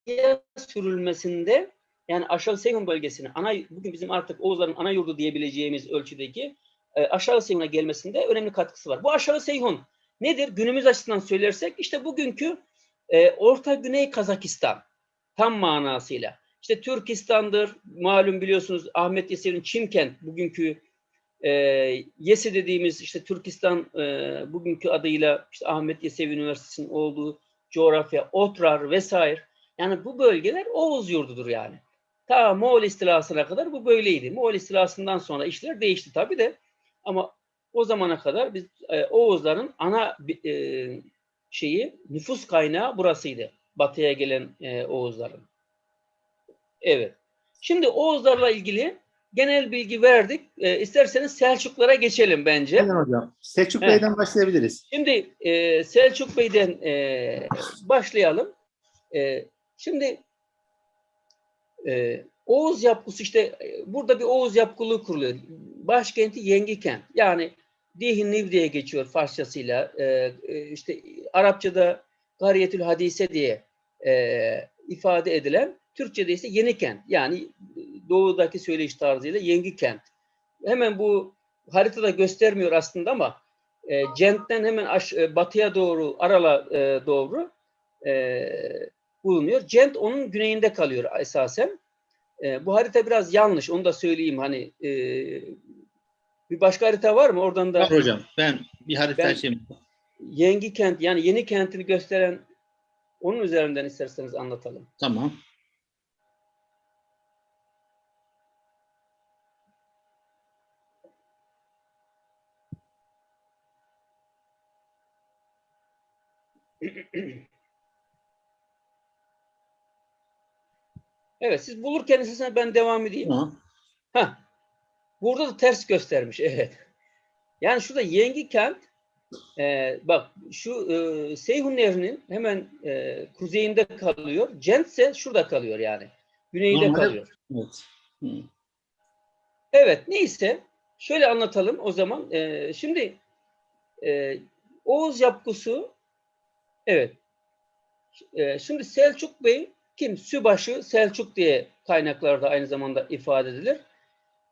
batıya sürülmesinde yani aşağı Seyhun bölgesine ana bugün bizim artık Oğuzların ana yurdu diyebileceğimiz ölçüdeki e, aşağı Seyhun'a gelmesinde önemli katkısı var. Bu aşağı Seyhun nedir? Günümüz açısından söylersek işte bugünkü e, Orta Güney Kazakistan tam manasıyla. İşte Türkistan'dır, malum biliyorsunuz Ahmet Yesevi'nin Çimkent, bugünkü e, Yesi dediğimiz işte Türkistan e, bugünkü adıyla işte Ahmet Yesevi Üniversitesi'nin olduğu coğrafya, Otrar vesaire. Yani bu bölgeler Oğuz yurdudur yani. Ta Moğol istilasına kadar bu böyleydi. Moğol istilasından sonra işler değişti tabii de. Ama o zamana kadar biz e, Oğuzların ana e, şeyi nüfus kaynağı burasıydı. Batıya gelen e, Oğuzların. Evet. Şimdi Oğuzlarla ilgili genel bilgi verdik. E, isterseniz Selçuklara geçelim bence. Aynen hocam. Selçuk Evet. Bey'den başlayabiliriz. Şimdi e, Selçuk Bey'den e, başlayalım. E, şimdi e, Oğuz yapısı işte e, burada bir Oğuz yapkılığı kuruluyor. Başkenti Yengikent. Yani Dihin diye geçiyor Farsçasıyla. E, e, işte Arapçada Gariyetül Hadise diye e, ifade edilen Türkçe'de ise Yenikent. Yani doğudaki söyleyiş tarzıyla Yengikent. Hemen bu haritada göstermiyor aslında ama e, Cent'ten hemen aş, e, batıya doğru, Aral'a e, doğru e, bulunuyor. Cent onun güneyinde kalıyor esasen. E, bu harita biraz yanlış, onu da söyleyeyim. Hani e, bir başka harita var mı? Oradan da Var hocam. Ben bir harita Ben- açayım. Yengi kent yani yeni kentini gösteren onun üzerinden isterseniz anlatalım. Tamam. Evet siz bulurken isterseniz ben devam edeyim. Tamam. Heh. Burada da ters göstermiş. Evet. Yani şurada Yengi kent e, bak şu e, Seyhun Nehri'nin hemen e, kuzeyinde kalıyor. Cent ise şurada kalıyor yani. Güneyde Normalde- kalıyor. Evet. Hı. Evet neyse şöyle anlatalım o zaman. E, şimdi e, Oğuz yapgusu evet. E, şimdi Selçuk Bey kim? Sübaşı Selçuk diye kaynaklarda aynı zamanda ifade edilir.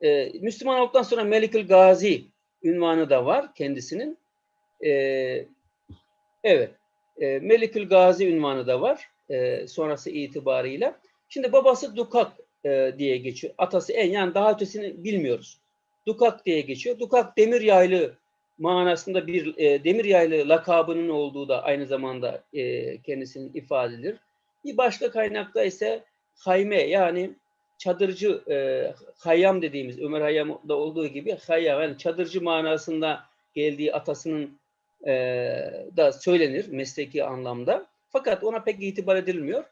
E, Müslüman olduktan sonra Melikül Gazi ünvanı da var kendisinin. E, evet. E, Melikül Gazi ünvanı da var e, sonrası itibarıyla. Şimdi babası Dukak e, diye geçiyor. Atası en yani daha ötesini bilmiyoruz. Dukak diye geçiyor. Dukak demir yaylı manasında bir e, demir yaylı lakabının olduğu da aynı zamanda e, kendisinin ifade edilir. Bir başka kaynakta ise hayme yani çadırcı e, hayyam dediğimiz Ömer Hayyam'da olduğu gibi hayyam yani çadırcı manasında geldiği atasının e, da söylenir mesleki anlamda. Fakat ona pek itibar edilmiyor.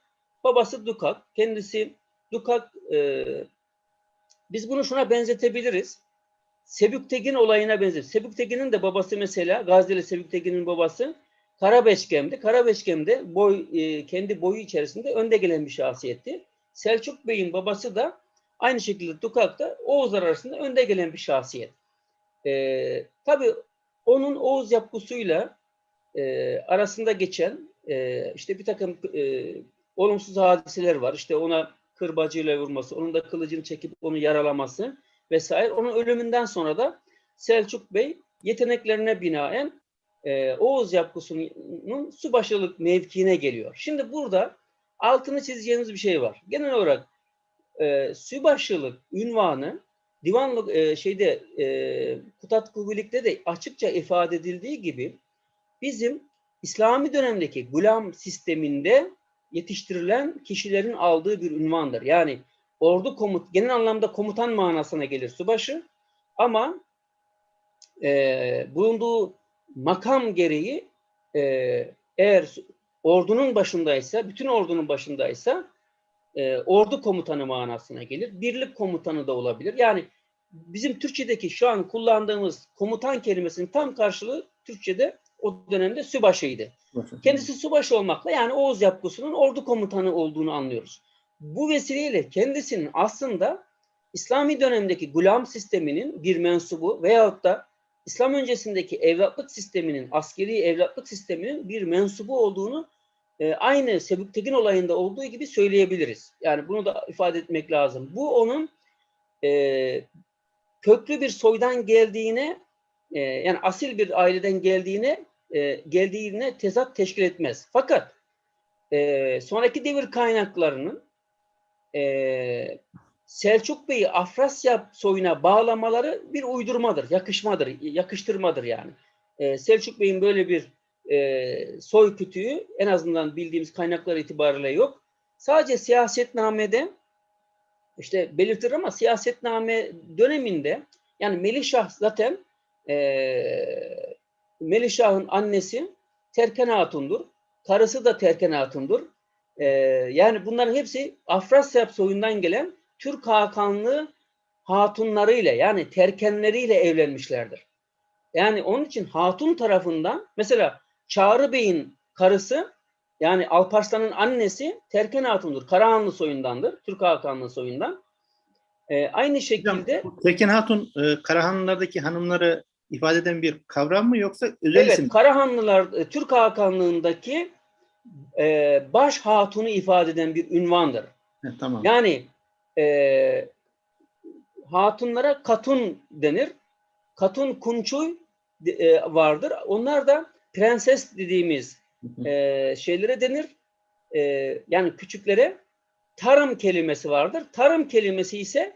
Babası Dukak. Kendisi Dukak e, biz bunu şuna benzetebiliriz. Sebüktegin olayına benzer. Sebüktegin'in de babası mesela Gazze'li Sebüktegin'in babası Karabeşkem'di. Karabeşkem'de boy, e, kendi boyu içerisinde önde gelen bir şahsiyetti. Selçuk Bey'in babası da aynı şekilde Dukak'ta Oğuzlar arasında önde gelen bir şahsiyet. E, tabii onun Oğuz yapgusuyla e, arasında geçen e, işte bir takım e, olumsuz hadiseler var. İşte ona kırbacıyla vurması, onun da kılıcını çekip onu yaralaması vesaire. Onun ölümünden sonra da Selçuk Bey yeteneklerine binaen e, Oğuz yapgusunun subaşılık mevkiine geliyor. Şimdi burada altını çizeceğimiz bir şey var. Genel olarak e, subaşılık ünvanı divanlık e, şeyde e, Kutat Kubilik'te de açıkça ifade edildiği gibi bizim İslami dönemdeki gulam sisteminde yetiştirilen kişilerin aldığı bir ünvandır. Yani ordu komut genel anlamda komutan manasına gelir subaşı ama e, bulunduğu makam gereği e, eğer ordunun başındaysa, bütün ordunun başındaysa e, ordu komutanı manasına gelir. Birlik komutanı da olabilir. Yani bizim Türkçedeki şu an kullandığımız komutan kelimesinin tam karşılığı Türkçede o dönemde sübaşıydı. Kendisi subaşı olmakla yani Oğuz yapgusunun ordu komutanı olduğunu anlıyoruz. bu vesileyle kendisinin aslında İslami dönemdeki gulam sisteminin bir mensubu veyahut da İslam öncesindeki evlatlık sisteminin, askeri evlatlık sisteminin bir mensubu olduğunu e, aynı Sebüktekin olayında olduğu gibi söyleyebiliriz. Yani bunu da ifade etmek lazım. Bu onun e, köklü bir soydan geldiğine, e, yani asil bir aileden geldiğine, e, geldiğine tezat teşkil etmez. Fakat e, sonraki devir kaynaklarının e, Selçuk Bey'i Afrasya soyuna bağlamaları bir uydurmadır, yakışmadır, yakıştırmadır yani. E, Selçuk Bey'in böyle bir e, soy kütüğü en azından bildiğimiz kaynaklar itibariyle yok. Sadece siyasetnamede işte belirtir ama siyasetname döneminde yani Melişah zaten e, Melişah'ın annesi Terken Hatun'dur. Karısı da Terken Hatun'dur. E, yani bunların hepsi Afrasya soyundan gelen Türk Hakanlı hatunlarıyla yani terkenleriyle evlenmişlerdir. Yani onun için hatun tarafından mesela Çağrı Bey'in karısı yani Alparslan'ın annesi Terken Hatun'dur. Karahanlı soyundandır. Türk Hakanlı soyundan. Ee, aynı şekilde Hocam, Tekin Hatun e, Karahanlılardaki hanımları ifade eden bir kavram mı yoksa özel evet isim? mi? Karahanlılar e, Türk Hakanlığındaki e, baş hatunu ifade eden bir ünvandır. He, tamam. Yani e, hatunlara katun denir. Katun kunçuy e, vardır. Onlar da prenses dediğimiz e, şeylere denir. E, yani küçüklere tarım kelimesi vardır. Tarım kelimesi ise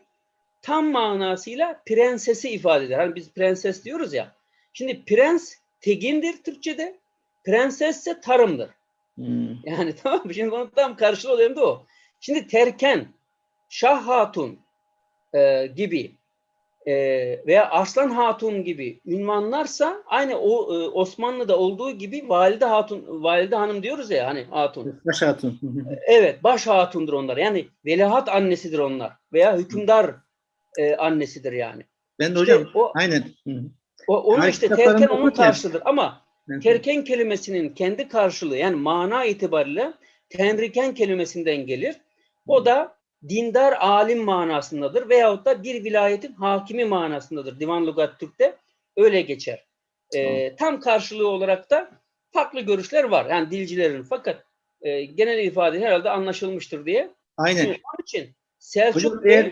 tam manasıyla prensesi ifade eder. Hani biz prenses diyoruz ya. Şimdi prens tegindir Türkçe'de. Prenses ise tarımdır. Hmm. Yani tamam mı? Şimdi bunun tam karşılığı oluyor da o. Şimdi terken, Şah Hatun e, gibi e, veya Arslan Hatun gibi ünvanlarsa aynı o e, Osmanlı'da olduğu gibi Valide Hatun, Valide Hanım diyoruz ya hani Hatun. Baş Hatun. Evet, baş hatundur onlar. Yani veliaht annesidir onlar veya hükümdar e, annesidir yani. ben de İşte hocam o, aynen. O onu işte terken onun karşılığıdır ama terken kelimesinin kendi karşılığı yani mana itibariyle tenriken kelimesinden gelir. O da dindar alim manasındadır veyahut da bir vilayetin hakimi manasındadır. Divan Lugat Türk'te öyle geçer. Ee, tam karşılığı olarak da farklı görüşler var. Yani dilcilerin fakat e, genel ifade herhalde anlaşılmıştır diye. Aynen. Şimdi onun için Selçuk Hocam Bey- eğer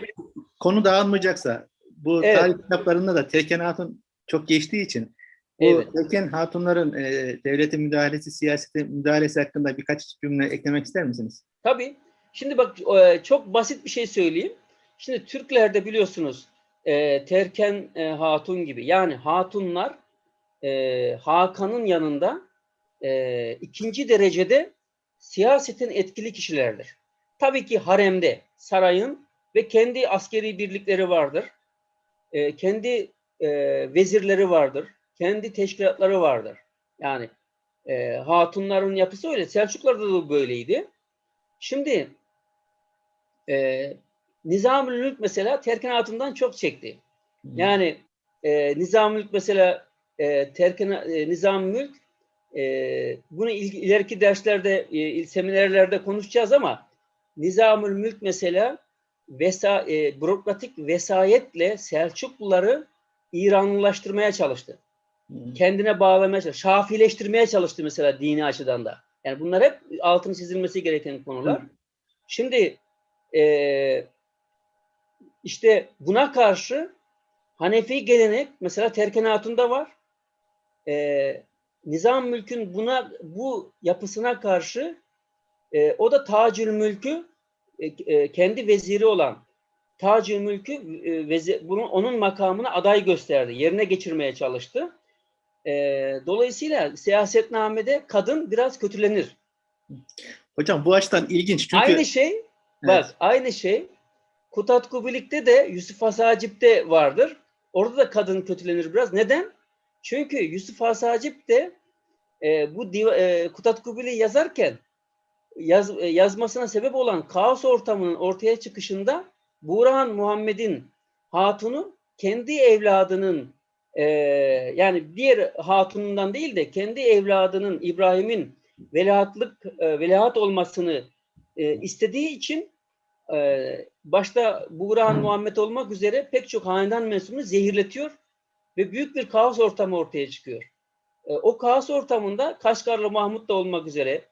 konu dağılmayacaksa bu Evet. tarih kitaplarında da Terken Hatun çok geçtiği için bu Evet. Terken Hatunların e, devletin müdahalesi, siyasete müdahalesi hakkında birkaç cümle eklemek ister misiniz? Tabii. Şimdi bak e, çok basit bir şey söyleyeyim. Şimdi Türklerde biliyorsunuz e, Terken e, Hatun gibi yani hatunlar Hakan'ın yanında ikinci derecede siyasetin etkili kişilerdir. Tabii ki haremde, sarayın ve kendi askeri birlikleri vardır. Kendi vezirleri vardır. Kendi teşkilatları vardır. Yani hatunların yapısı öyle. Selçuklarda da böyleydi. Şimdi e, Nizamül Mülk mesela Terken Hatun'dan çok çekti. Yani e, Nizamül Mülk mesela e, Terken e, Mülk e, bunu il- ileriki derslerde, e, il- seminerlerde konuşacağız ama Nizamül Mülk mesela vesa, e, bürokratik vesayetle Selçukluları İranlılaştırmaya çalıştı. Hı. Kendine bağlamaya çalıştı. Şafileştirmeye çalıştı mesela dini açıdan da. Yani bunlar hep altını çizilmesi gereken konular. Hı. Şimdi e, işte buna karşı Hanefi gelenek mesela Terken Hatun'da var. E, Nizam Mülk'ün buna bu yapısına karşı e, o da Tacül Mülk'ü e, e, kendi veziri olan Tacül Mülk'ü e, vezi- bunu onun makamına aday gösterdi. Yerine geçirmeye çalıştı. E, dolayısıyla siyasetnamede kadın biraz kötülenir. Hocam bu açıdan ilginç çünkü Aynı şey Bak aynı şey Kutat Kubilik'te de Yusuf Hasacip'te vardır. Orada da kadın kötülenir biraz. Neden? Çünkü Yusuf Hasacip de e, bu diva- e, Kutat Kubilik'i yazarken yaz, e, yazmasına sebep olan kaos ortamının ortaya çıkışında Burhan Muhammed'in hatunu kendi evladının e, yani diğer hatunundan değil de kendi evladının İbrahim'in veliahtlık e, veliaht olmasını e, istediği için e, başta Buğrahan Muhammed olmak üzere pek çok hanedan mensubunu zehirletiyor ve büyük bir kaos ortamı ortaya çıkıyor. E, o kaos ortamında Kaşgarlı Mahmut da olmak üzere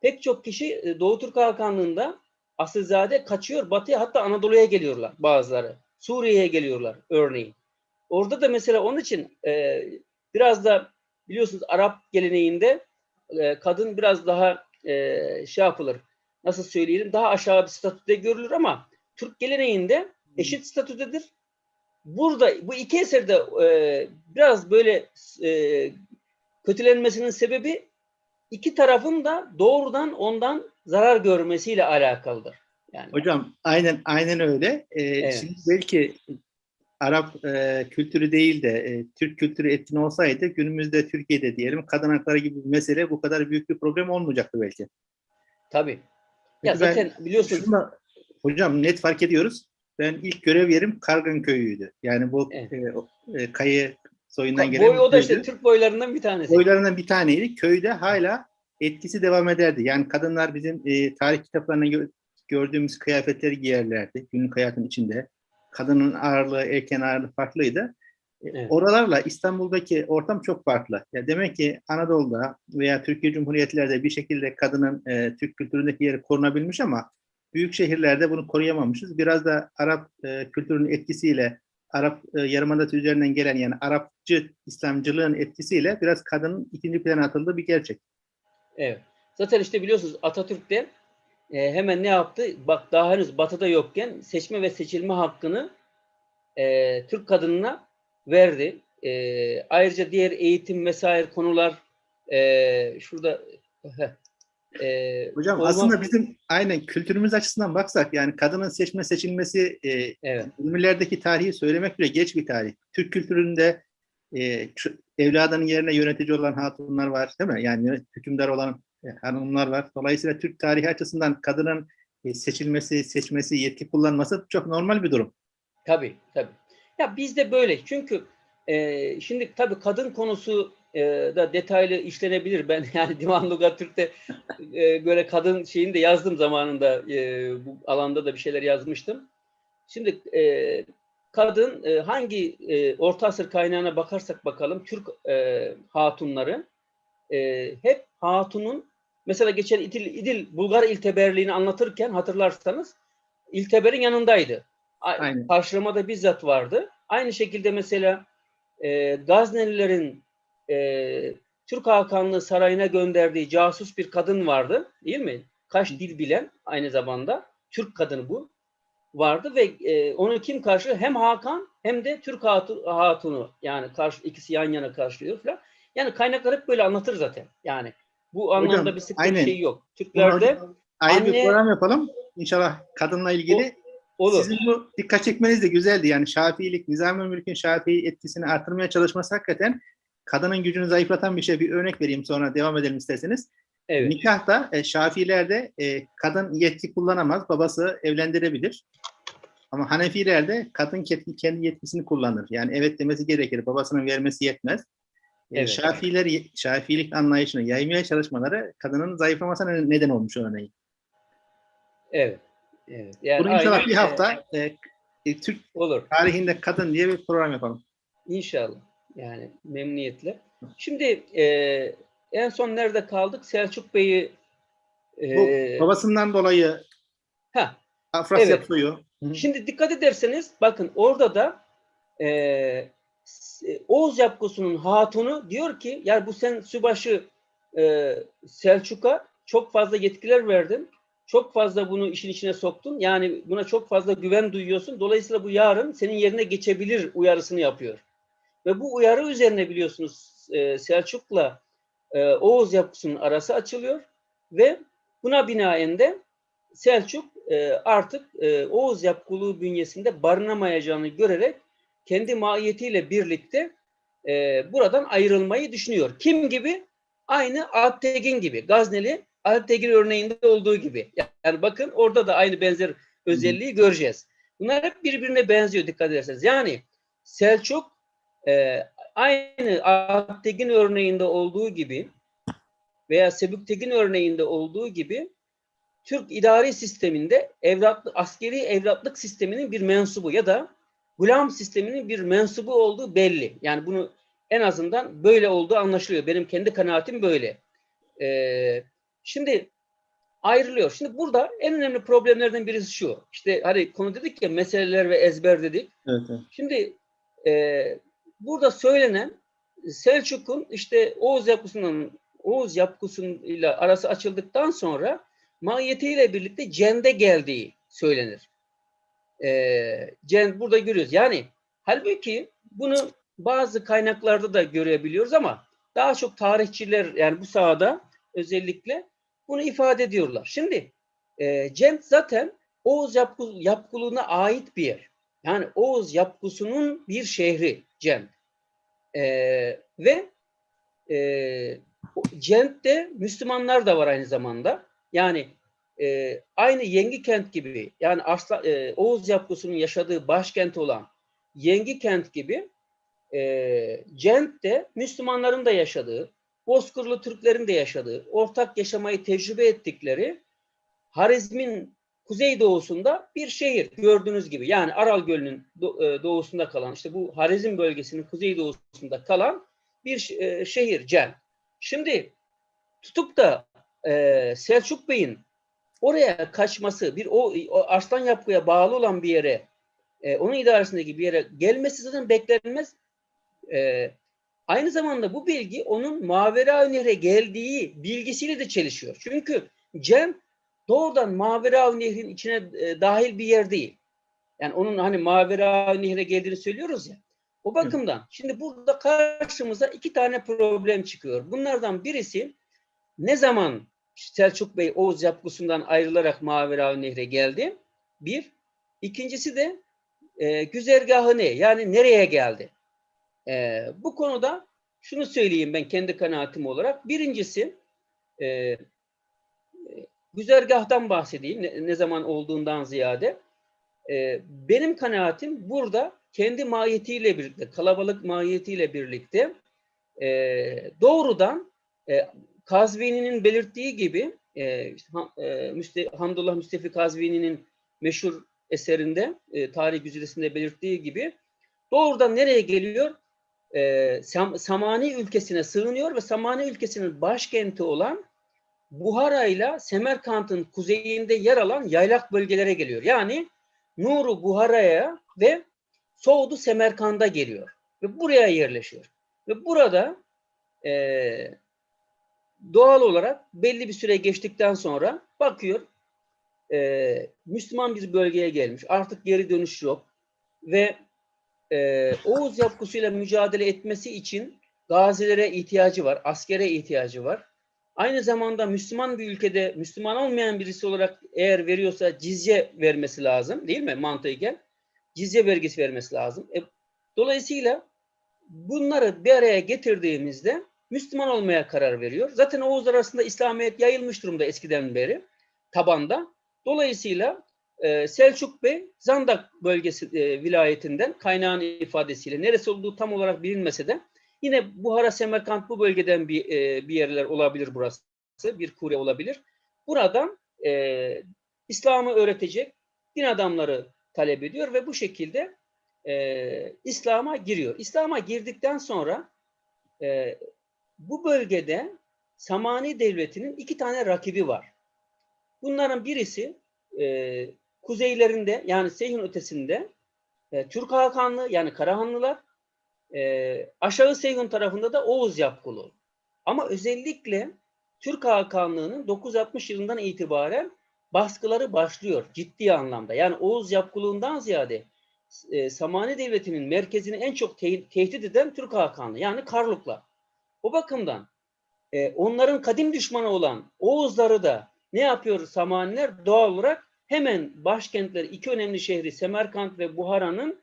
pek çok kişi e, Doğu Türk Hakanlığı'nda asilzade kaçıyor. Batıya hatta Anadolu'ya geliyorlar bazıları. Suriye'ye geliyorlar örneğin. Orada da mesela onun için e, biraz da biliyorsunuz Arap geleneğinde e, kadın biraz daha e, şey yapılır. Nasıl söyleyelim? Daha aşağı bir statüde görülür ama Türk geleneğinde eşit statüdedir. Burada bu iki eserde e, biraz böyle e, kötülenmesinin sebebi iki tarafın da doğrudan ondan zarar görmesiyle alakalıdır. Yani Hocam aynen aynen öyle. Ee, Evet. Şimdi belki Arap e, kültürü değil de e, Türk kültürü etkin olsaydı günümüzde Türkiye'de diyelim kadın hakları gibi bir mesele bu kadar büyük bir problem olmayacaktı belki. tabii. Ya Peki ben zaten biliyorsunuz şunu da- hocam net fark ediyoruz. Ben ilk görev yerim Kargın köyüydü. Yani bu Evet. e, e, kayı soyundan gelen boy o da işte. Türk boylarından bir tanesi. Boylarından bir taneydi. Köyde hala etkisi devam ederdi. Yani kadınlar bizim e, tarih kitaplarında gö- gördüğümüz kıyafetleri giyerlerdi. Günlük hayatın içinde. Kadının ağırlığı, erken ağırlığı farklıydı. E, Evet. Oralarla İstanbul'daki ortam çok farklı. Ya demek ki Anadolu'da veya Türkiye Cumhuriyetlerde bir şekilde kadının e, Türk kültüründeki yeri korunabilmiş ama büyük şehirlerde bunu koruyamamışız. Biraz da Arap e, kültürünün etkisiyle Arap e, Yarımadası üzerinden gelen yani Arapçı İslamcılığın etkisiyle biraz kadının ikinci plana atıldığı bir gerçek. Evet. Zaten işte biliyorsunuz Atatürk de e, hemen ne yaptı? Bak daha henüz batıda yokken seçme ve seçilme hakkını e, Türk kadınına verdi. E, ayrıca diğer eğitim vesaire konular e, şurada e, Hocam olma- aslında bizim aynen kültürümüz açısından baksak yani kadının seçme seçilmesi e, evet, tarihi söylemek bile geç bir tarih. Türk kültüründe e, evladının yerine yönetici olan hatunlar var değil mi? Yani hükümdar olan e, hanımlar var. Dolayısıyla Türk tarihi açısından kadının e, seçilmesi, seçmesi, yetki kullanması çok normal bir durum. tabii tabii. Ya bizde böyle çünkü e, şimdi tabii kadın konusu e, da detaylı işlenebilir. Ben yani Divan Türk'te e, böyle kadın şeyini de yazdım zamanında e, bu alanda da bir şeyler yazmıştım. Şimdi e, kadın e, hangi e, Orta Asır kaynağına bakarsak bakalım Türk e, hatunları e, hep hatunun mesela geçen İdil, İdil Bulgar İlteberliğini anlatırken hatırlarsanız İlteber'in yanındaydı. Aynen. Karşılamada bizzat vardı. Aynı şekilde mesela e, Gaznelilerin e, Türk Hakanlığı Sarayı'na gönderdiği casus bir kadın vardı. Değil mi? Kaç dil bilen aynı zamanda. Türk kadını bu. Vardı ve e, onu kim karşılıyor? Hem Hakan hem de Türk hatu- hatunu. Yani karşı, ikisi yan yana karşılıyor falan. Yani kaynaklar hep böyle anlatır zaten. Yani bu anlamda Hocam, bir sıkıntı şey yok. Bunu Türklerde ayrı bir anne- program yapalım. İnşallah kadınla ilgili. Olur. Sizin bu dikkat çekmeniz de güzeldi. Yani Şafiilik, Nizami Mülk'ün Şafii etkisini artırmaya çalışması hakikaten kadının gücünü zayıflatan bir şey. Bir örnek vereyim sonra devam edelim isterseniz. Evet. Nikahta e, Şafilerde e, kadın yetki kullanamaz, babası evlendirebilir. Ama Hanefilerde kadın kendi, kendi yetkisini kullanır. Yani evet demesi gerekir, babasının vermesi yetmez. E, Evet. Şafiler, Şafiilik anlayışını yaymaya çalışmaları kadının zayıflamasına neden olmuş örneğin. Evet. Evet. Yani Bunu inşallah bir e, hafta e, e, Türk olur. tarihinde kadın diye bir program yapalım. İnşallah. Yani memnuniyetle. Şimdi e, en son nerede kaldık? Selçuk Bey'i e, babasından dolayı ha, Afrasya Evet. suyu. Şimdi dikkat ederseniz bakın orada da e, S- Oğuz Yapgusu'nun hatunu diyor ki yani bu sen sübaşı e, Selçuk'a çok fazla yetkiler verdin. Çok fazla bunu işin içine soktun. Yani buna çok fazla güven duyuyorsun. Dolayısıyla bu yarın senin yerine geçebilir uyarısını yapıyor. Ve bu uyarı üzerine biliyorsunuz e, Selçuk'la e, Oğuz Yapgusu'nun arası açılıyor ve buna binaen de Selçuk e, artık e, Oğuz yapkuluğu bünyesinde barınamayacağını görerek kendi mahiyetiyle birlikte e, buradan ayrılmayı düşünüyor. Kim gibi? Aynı Alptegin gibi. Gazneli Alptegin örneğinde olduğu gibi. Yani bakın orada da aynı benzer özelliği göreceğiz. Bunlar hep birbirine benziyor dikkat ederseniz. Yani Selçuk e, aynı Alptegin örneğinde olduğu gibi veya Sebüktegin örneğinde olduğu gibi Türk idari sisteminde evlatlı, askeri evlatlık sisteminin bir mensubu ya da gulam sisteminin bir mensubu olduğu belli. Yani bunu en azından böyle olduğu anlaşılıyor. Benim kendi kanaatim böyle. Ee, şimdi ayrılıyor. Şimdi burada en önemli problemlerden birisi şu. İşte hani konu dedik ya meseleler ve ezber dedik. Evet, evet. Şimdi e, burada söylenen Selçuk'un işte Oğuz yapısının Oğuz yapısıyla arası açıldıktan sonra mahiyetiyle birlikte Cende geldiği söylenir. E, Cend burada görüyoruz. Yani halbuki bunu bazı kaynaklarda da görebiliyoruz ama daha çok tarihçiler yani bu sahada özellikle bunu ifade ediyorlar. Şimdi e, Cend zaten Oğuz yapgı, yapgılığına ait bir yer. Yani Oğuz yapgısının bir şehri Cend. E, ve e, Cent'te Müslümanlar da var aynı zamanda. Yani e, aynı Yengi kent gibi yani Arslan, e, Oğuz yapgısının yaşadığı başkent olan Yengi kent gibi e, Cent'te Müslümanların da yaşadığı, Bozkırlı Türklerin de yaşadığı, ortak yaşamayı tecrübe ettikleri Harizm'in kuzeydoğusunda bir şehir gördüğünüz gibi. Yani Aral Gölü'nün doğusunda kalan, işte bu Harizm bölgesinin kuzeydoğusunda kalan bir e, şehir Cen. Şimdi tutup da e, Selçuk Bey'in oraya kaçması, bir o, o Arslan Yapgı'ya bağlı olan bir yere, e, onun idaresindeki bir yere gelmesi zaten beklenmez. E, aynı zamanda bu bilgi onun Mavera Nehre geldiği bilgisiyle de çelişiyor. Çünkü Cem doğrudan Mavera Nehri'nin içine e, dahil bir yer değil. Yani onun hani Mavera Nehri'ne geldiğini söylüyoruz ya. O bakımdan Hı. şimdi burada karşımıza iki tane problem çıkıyor. Bunlardan birisi ne zaman Selçuk Bey Oğuz yapgısından ayrılarak Mavera Nehri'ne geldi? Bir. İkincisi de e, güzergahı ne? Yani nereye geldi? E, bu konuda şunu söyleyeyim ben kendi kanaatim olarak. Birincisi e, güzergahtan bahsedeyim ne, ne zaman olduğundan ziyade. E, benim kanaatim burada kendi mahiyetiyle birlikte, kalabalık mahiyetiyle birlikte e, doğrudan e, Kazvini'nin belirttiği gibi e, e, Müste, Hamdullah Müstefi Kazvini'nin meşhur eserinde, e, tarih güzidesinde belirttiği gibi doğrudan nereye geliyor? E, Sam, Samani ülkesine sığınıyor ve Samani ülkesinin başkenti olan Buhara ile Semerkant'ın kuzeyinde yer alan yaylak bölgelere geliyor. Yani Nuru Buhara'ya ve Soğudu Semerkand'a geliyor. Ve buraya yerleşiyor. Ve burada e, doğal olarak belli bir süre geçtikten sonra bakıyor e, Müslüman bir bölgeye gelmiş. Artık geri dönüş yok. Ve e, Oğuz yapgısıyla mücadele etmesi için gazilere ihtiyacı var, askere ihtiyacı var. Aynı zamanda Müslüman bir ülkede Müslüman olmayan birisi olarak eğer veriyorsa cizye vermesi lazım değil mi mantıken? Cizye vergisi vermesi lazım. E, dolayısıyla bunları bir araya getirdiğimizde Müslüman olmaya karar veriyor. Zaten Oğuzlar arasında İslamiyet yayılmış durumda eskiden beri tabanda. Dolayısıyla e, Selçuk Bey Zandak bölgesi e, vilayetinden kaynağın ifadesiyle neresi olduğu tam olarak bilinmese de Yine Buhara, Semerkant bu bölgeden bir, e, bir yerler olabilir burası. Bir kure olabilir. Buradan e, İslam'ı öğretecek din adamları talep ediyor ve bu şekilde e, İslam'a giriyor. İslam'a girdikten sonra e, bu bölgede Samani Devleti'nin iki tane rakibi var. Bunların birisi e, kuzeylerinde yani Seyhun ötesinde e, Türk Hakanlı yani Karahanlılar e, aşağı Seyhun tarafında da Oğuz yapgılı. Ama özellikle Türk Hakanlığı'nın 960 yılından itibaren baskıları başlıyor ciddi anlamda. Yani Oğuz yapgılığından ziyade e, Samani Devleti'nin merkezini en çok te tehdit eden Türk Hakanlığı yani Karluklar. O bakımdan e, onların kadim düşmanı olan Oğuzları da ne yapıyor Samaniler? Doğal olarak hemen başkentler iki önemli şehri Semerkant ve Buhara'nın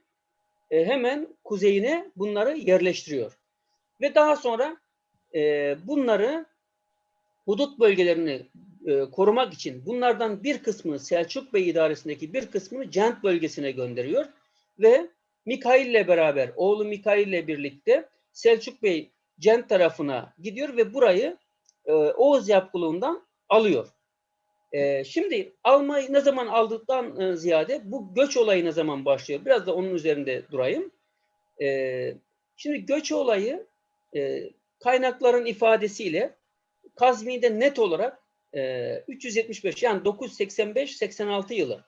e, hemen kuzeyine bunları yerleştiriyor. Ve daha sonra e, bunları hudut bölgelerini e, korumak için bunlardan bir kısmını Selçuk Bey idaresindeki bir kısmını Cent bölgesine gönderiyor ve Mikail ile beraber oğlu Mikail ile birlikte Selçuk Bey Cent tarafına gidiyor ve burayı e, Oğuz yapgılığından alıyor. Ee, şimdi almayı ne zaman aldıktan e, ziyade bu göç olayı ne zaman başlıyor? Biraz da onun üzerinde durayım. Ee, şimdi göç olayı e, kaynakların ifadesiyle Kazvi'de net olarak e, 375 yani 985-86 yılı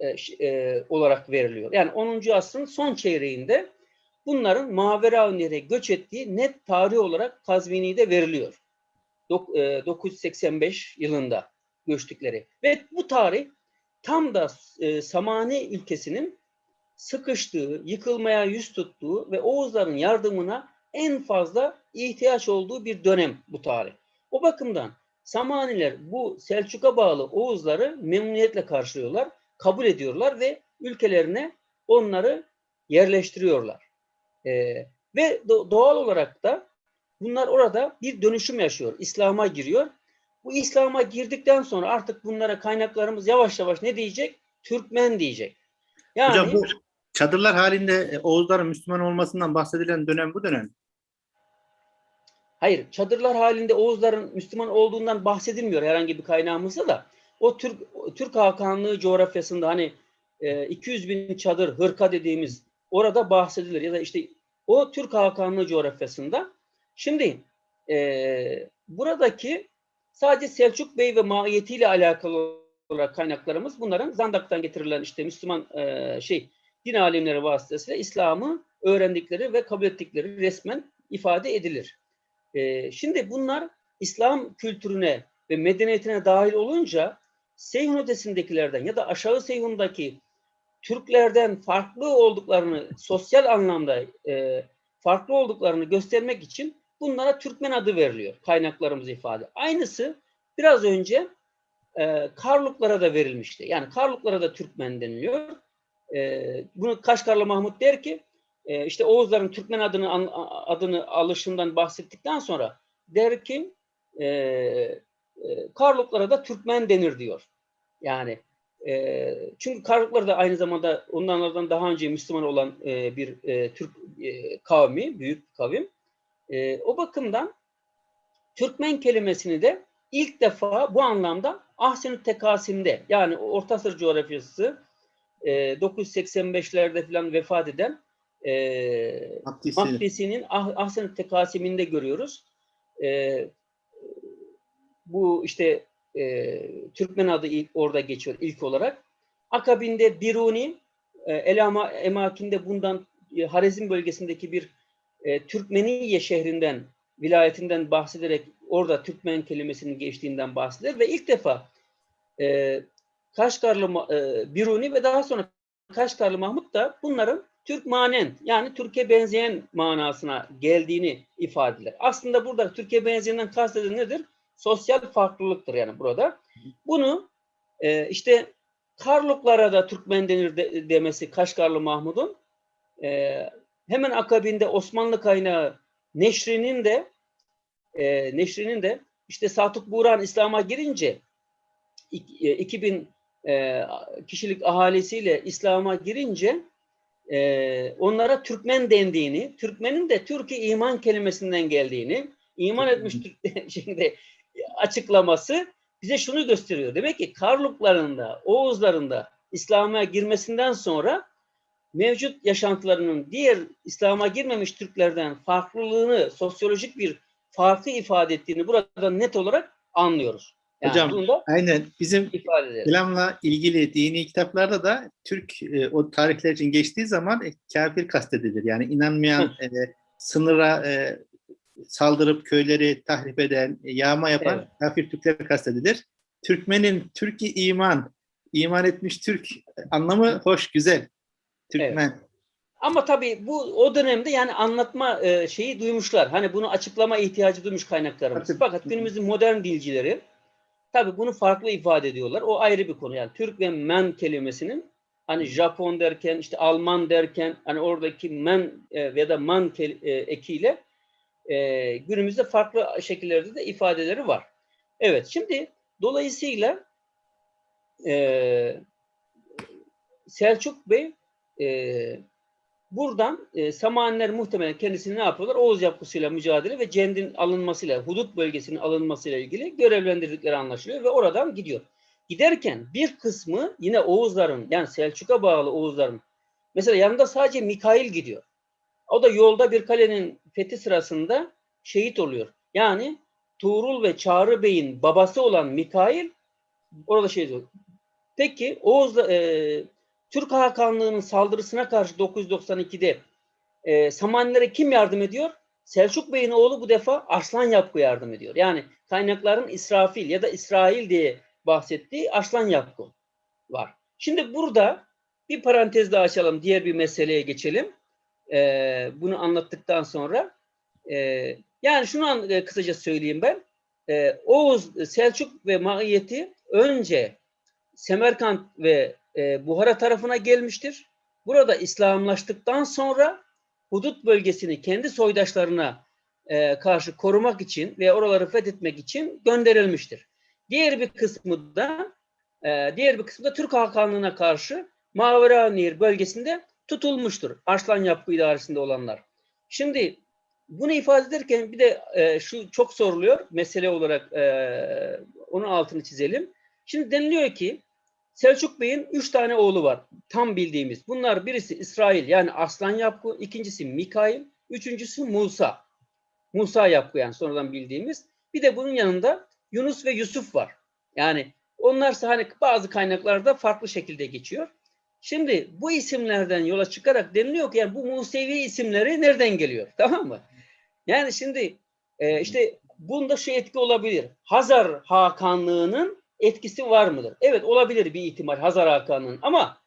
e, e, olarak veriliyor. Yani 10. asrın son çeyreğinde bunların Maveravnehir'e göç ettiği net tarih olarak Kazvini'de veriliyor. Dok- e, 985 yılında göçtükleri. Ve bu tarih tam da e, Samani ülkesinin sıkıştığı, yıkılmaya yüz tuttuğu ve Oğuzların yardımına en fazla ihtiyaç olduğu bir dönem bu tarih. O bakımdan Samaniler bu Selçuk'a bağlı Oğuzları memnuniyetle karşılıyorlar, kabul ediyorlar ve ülkelerine onları yerleştiriyorlar. Ee, ve do- doğal olarak da bunlar orada bir dönüşüm yaşıyor. İslam'a giriyor. Bu İslam'a girdikten sonra artık bunlara kaynaklarımız yavaş yavaş ne diyecek? Türkmen diyecek. Yani Hocam bu çadırlar halinde e, Oğuzların Müslüman olmasından bahsedilen dönem bu dönem. Hayır, çadırlar halinde Oğuzların Müslüman olduğundan bahsedilmiyor herhangi bir kaynağımızda da. O Türk Türk Hakanlığı coğrafyasında hani e, 200 bin çadır, hırka dediğimiz orada bahsedilir ya da işte o Türk Hakanlığı coğrafyasında. Şimdi e, buradaki sadece Selçuk Bey ve mahiyetiyle alakalı olarak kaynaklarımız bunların Zandak'tan getirilen işte Müslüman e, şey din alimleri vasıtasıyla İslam'ı öğrendikleri ve kabul ettikleri resmen ifade edilir. Ee, şimdi bunlar İslam kültürüne ve medeniyetine dahil olunca Seyhun ötesindekilerden ya da aşağı Seyhun'daki Türklerden farklı olduklarını sosyal anlamda e, farklı olduklarını göstermek için bunlara Türkmen adı veriliyor kaynaklarımız ifade. Aynısı biraz önce e, Karluklara da verilmişti. Yani Karluklara da Türkmen deniliyor. E, bunu Kaşgarlı Mahmut der ki e, işte Oğuzların Türkmen adını adını alışından bahsettikten sonra der ki e, e, Karluklara da Türkmen denir diyor. Yani e, çünkü Karluklar da aynı zamanda onlardan daha önce Müslüman olan e, bir e, Türk e, kavmi, büyük kavim. E, o bakımdan Türkmen kelimesini de ilk defa bu anlamda Ahsen-i Tekasim'de yani Orta Asır coğrafyası e, 985'lerde falan vefat eden e, Abdisi. Makdisi'nin Ah- Ahsen-i Tekasim'inde görüyoruz. E, bu işte e, Türkmen adı ilk, orada geçiyor ilk olarak. Akabinde Biruni, e, Elama Emakinde bundan e, Harezm bölgesindeki bir e, Türkmeniye şehrinden, vilayetinden bahsederek orada Türkmen kelimesinin geçtiğinden bahseder ve ilk defa e, Kaşgarlı e, Biruni ve daha sonra Kaşgarlı Mahmut da bunların Türkmanen yani Türkiye benzeyen manasına geldiğini ifade eder. Aslında burada Türkiye benzeyenden kastedilen nedir? Sosyal farklılıktır yani burada. Bunu e, işte Karluklara da Türkmen denir de- demesi Kaşgarlı Mahmud'un e, hemen akabinde Osmanlı kaynağı Neşri'nin de e, Neşri'nin de işte Satuk Buran İslam'a girince ik- e, 2000 e, kişilik ahalisiyle İslam'a girince e, onlara Türkmen dendiğini, Türkmenin de Türkiye iman kelimesinden geldiğini, iman etmiş Türk şimdi açıklaması bize şunu gösteriyor. Demek ki Karluklarında, Oğuzlarında İslam'a girmesinden sonra mevcut yaşantılarının diğer İslam'a girmemiş Türklerden farklılığını, sosyolojik bir farkı ifade ettiğini burada net olarak anlıyoruz. Yani Hocam, Aynen bizim. İslam'la ilgili dini kitaplarda da Türk e, o tarihler için geçtiği zaman e, kafir kastedilir. Yani inanmayan e, sınıra e, saldırıp köyleri tahrip eden, e, yağma yapan Evet. kafir Türkler kastedilir. Türkmenin Türkiye iman, iman etmiş Türk anlamı hoş, güzel. Türkmen. Ama tabii bu o dönemde yani anlatma e, şeyi duymuşlar. Hani bunu açıklama ihtiyacı duymuş kaynaklarımız. Tabii. Fakat günümüzün modern dilcileri tabii bunu farklı ifade ediyorlar. O ayrı bir konu. Yani Türk ve men kelimesinin hani Japon derken işte Alman derken hani oradaki men e, ya da man e, ekiyle e, günümüzde farklı şekillerde de ifadeleri var. Evet şimdi dolayısıyla e, Selçuk Bey e, buradan e, Samaniler muhtemelen kendisini ne yapıyorlar? Oğuz yapısıyla mücadele ve Cend'in alınmasıyla, hudut bölgesinin alınmasıyla ilgili görevlendirdikleri anlaşılıyor ve oradan gidiyor. Giderken bir kısmı yine Oğuzların yani Selçuk'a bağlı Oğuzların mesela yanında sadece Mikail gidiyor. O da yolda bir kalenin fethi sırasında şehit oluyor. Yani Tuğrul ve Çağrı Bey'in babası olan Mikail orada şehit oluyor. Peki Oğuz e, Türk Hakanlığı'nın saldırısına karşı 992'de e, Samanilere kim yardım ediyor? Selçuk Bey'in oğlu bu defa Arslan Yapkı yardım ediyor. Yani kaynakların İsrafil ya da İsrail diye bahsettiği Arslan Yapkı var. Şimdi burada bir parantez daha açalım. Diğer bir meseleye geçelim. E, bunu anlattıktan sonra e, yani şunu an, e, kısaca söyleyeyim ben. E, Oğuz, Selçuk ve Maiyeti önce Semerkant ve e, Buhara tarafına gelmiştir. Burada İslamlaştıktan sonra hudut bölgesini kendi soydaşlarına e, karşı korumak için ve oraları fethetmek için gönderilmiştir. Diğer bir kısmı da e, diğer bir kısmı da Türk Hakanlığı'na karşı Mavera bölgesinde tutulmuştur. Arslan Yapı idaresinde olanlar. Şimdi bunu ifade ederken bir de e, şu çok soruluyor mesele olarak e, onun altını çizelim. Şimdi deniliyor ki Selçuk Bey'in üç tane oğlu var. Tam bildiğimiz. Bunlar birisi İsrail yani Aslan Yapkı, ikincisi Mikail, üçüncüsü Musa. Musa Yapkı yani sonradan bildiğimiz. Bir de bunun yanında Yunus ve Yusuf var. Yani onlarsa hani bazı kaynaklarda farklı şekilde geçiyor. Şimdi bu isimlerden yola çıkarak deniliyor ki yani bu Musevi isimleri nereden geliyor? Tamam mı? Yani şimdi e, işte bunda şu etki olabilir. Hazar Hakanlığı'nın etkisi var mıdır? Evet olabilir bir ihtimal Hazar Hakan'ın ama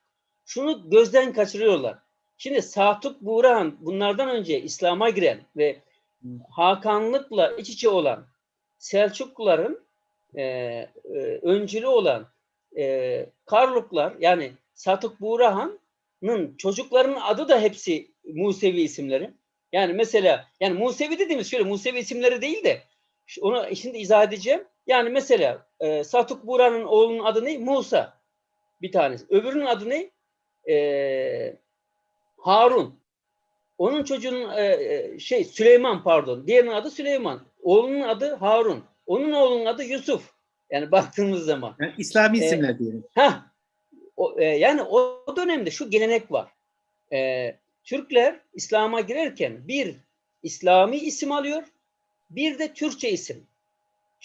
şunu gözden kaçırıyorlar. Şimdi Satuk Buğrahan bunlardan önce İslam'a giren ve Hakanlıkla iç içe olan Selçukluların e, e, öncülü olan e, Karluklar yani Satuk Buğrahan'ın çocuklarının adı da hepsi Musevi isimleri. Yani mesela yani Musevi dediğimiz şöyle Musevi isimleri değil de onu şimdi izah edeceğim. Yani mesela e, Satuk Buran'ın oğlunun adı ne? Musa. Bir tanesi. Öbürünün adı ne? E, Harun. Onun çocuğunun e, e, şey Süleyman pardon. Diğerinin adı Süleyman. Oğlunun adı Harun. Onun oğlunun adı Yusuf. Yani baktığımız zaman. Yani İslami E, isimler diyelim. Ha, o, e, yani o dönemde şu gelenek var. E, Türkler İslam'a girerken bir İslami isim alıyor, bir de Türkçe isim.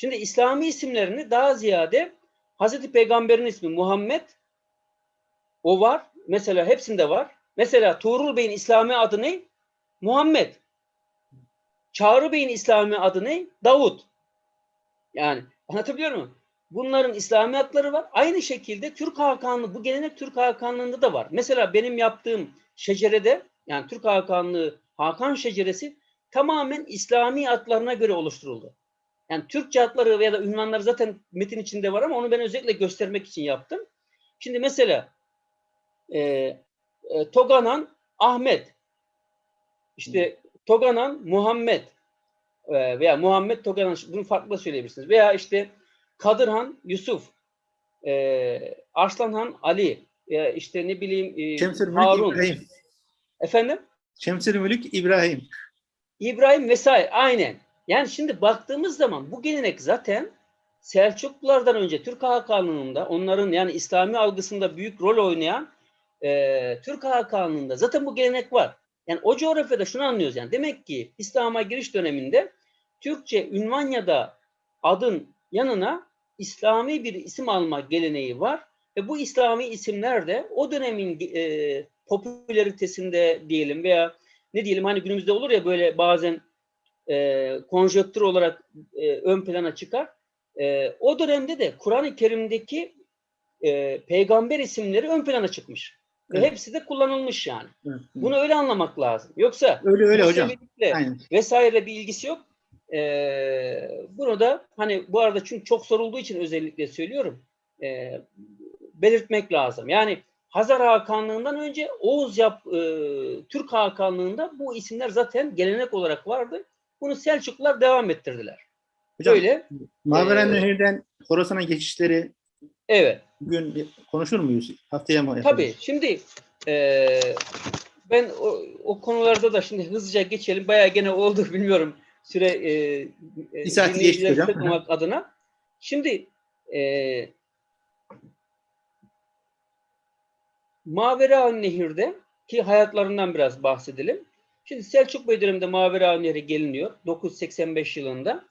Şimdi İslami isimlerini daha ziyade Hazreti Peygamber'in ismi Muhammed o var. Mesela hepsinde var. Mesela Tuğrul Bey'in İslami adı ne? Muhammed. Çağrı Bey'in İslami adı ne? Davut. Yani anlatabiliyor muyum? Bunların İslami adları var. Aynı şekilde Türk Hakanlığı, bu gelenek Türk Hakanlığı'nda da var. Mesela benim yaptığım şecerede, yani Türk Hakanlığı, Hakan şeceresi tamamen İslami adlarına göre oluşturuldu. Yani Türkçe adları veya da ünvanları zaten metin içinde var ama onu ben özellikle göstermek için yaptım. Şimdi mesela e, e, Toganan Ahmet, işte Toganan Muhammed e, veya Muhammed Toganan, bunu farklı söyleyebilirsiniz. Veya işte Kadırhan Yusuf, e, Arslanhan Ali, e, işte ne bileyim e, Mülk Harun. İbrahim. Efendim? Şemsül Mülk İbrahim. İbrahim vesaire aynen. Yani şimdi baktığımız zaman bu gelenek zaten Selçuklulardan önce Türk Hakanlığı'nda onların yani İslami algısında büyük rol oynayan e, Türk Hakanlığı'nda zaten bu gelenek var. Yani o coğrafyada şunu anlıyoruz yani demek ki İslam'a giriş döneminde Türkçe ünvan ya da adın yanına İslami bir isim alma geleneği var. Ve bu İslami isimler de o dönemin e, popülaritesinde diyelim veya ne diyelim hani günümüzde olur ya böyle bazen e, konjöktür olarak e, ön plana çıkar. E, o dönemde de Kur'an-ı Kerim'deki e, peygamber isimleri ön plana çıkmış. Ve Evet. hepsi de kullanılmış yani. Hı. Bunu öyle anlamak lazım. Yoksa öyle öyle hocam. Aynen. vesaire bir ilgisi yok. Ee, bunu da hani bu arada çünkü çok sorulduğu için özellikle söylüyorum. Ee, belirtmek lazım. Yani Hazar Hakanlığından önce Oğuz yap, e, Türk Hakanlığında bu isimler zaten gelenek olarak vardı. Bunu Selçuklular devam ettirdiler. Hocam Böyle. Maveren Ee, Nehir'den Horasan'a geçişleri Evet. bugün konuşur muyuz? Haftaya mı yapalım? Tabii. Şimdi e, Ben o, o konularda da şimdi hızlıca geçelim. Bayağı gene oldu bilmiyorum süre e, e, Bir saati geçti hocam. adına. Şimdi e, Mavera Nehir'de ki hayatlarından biraz bahsedelim. Şimdi Selçuk Bey döneminde Mavera Nehri geliniyor 985 yılında.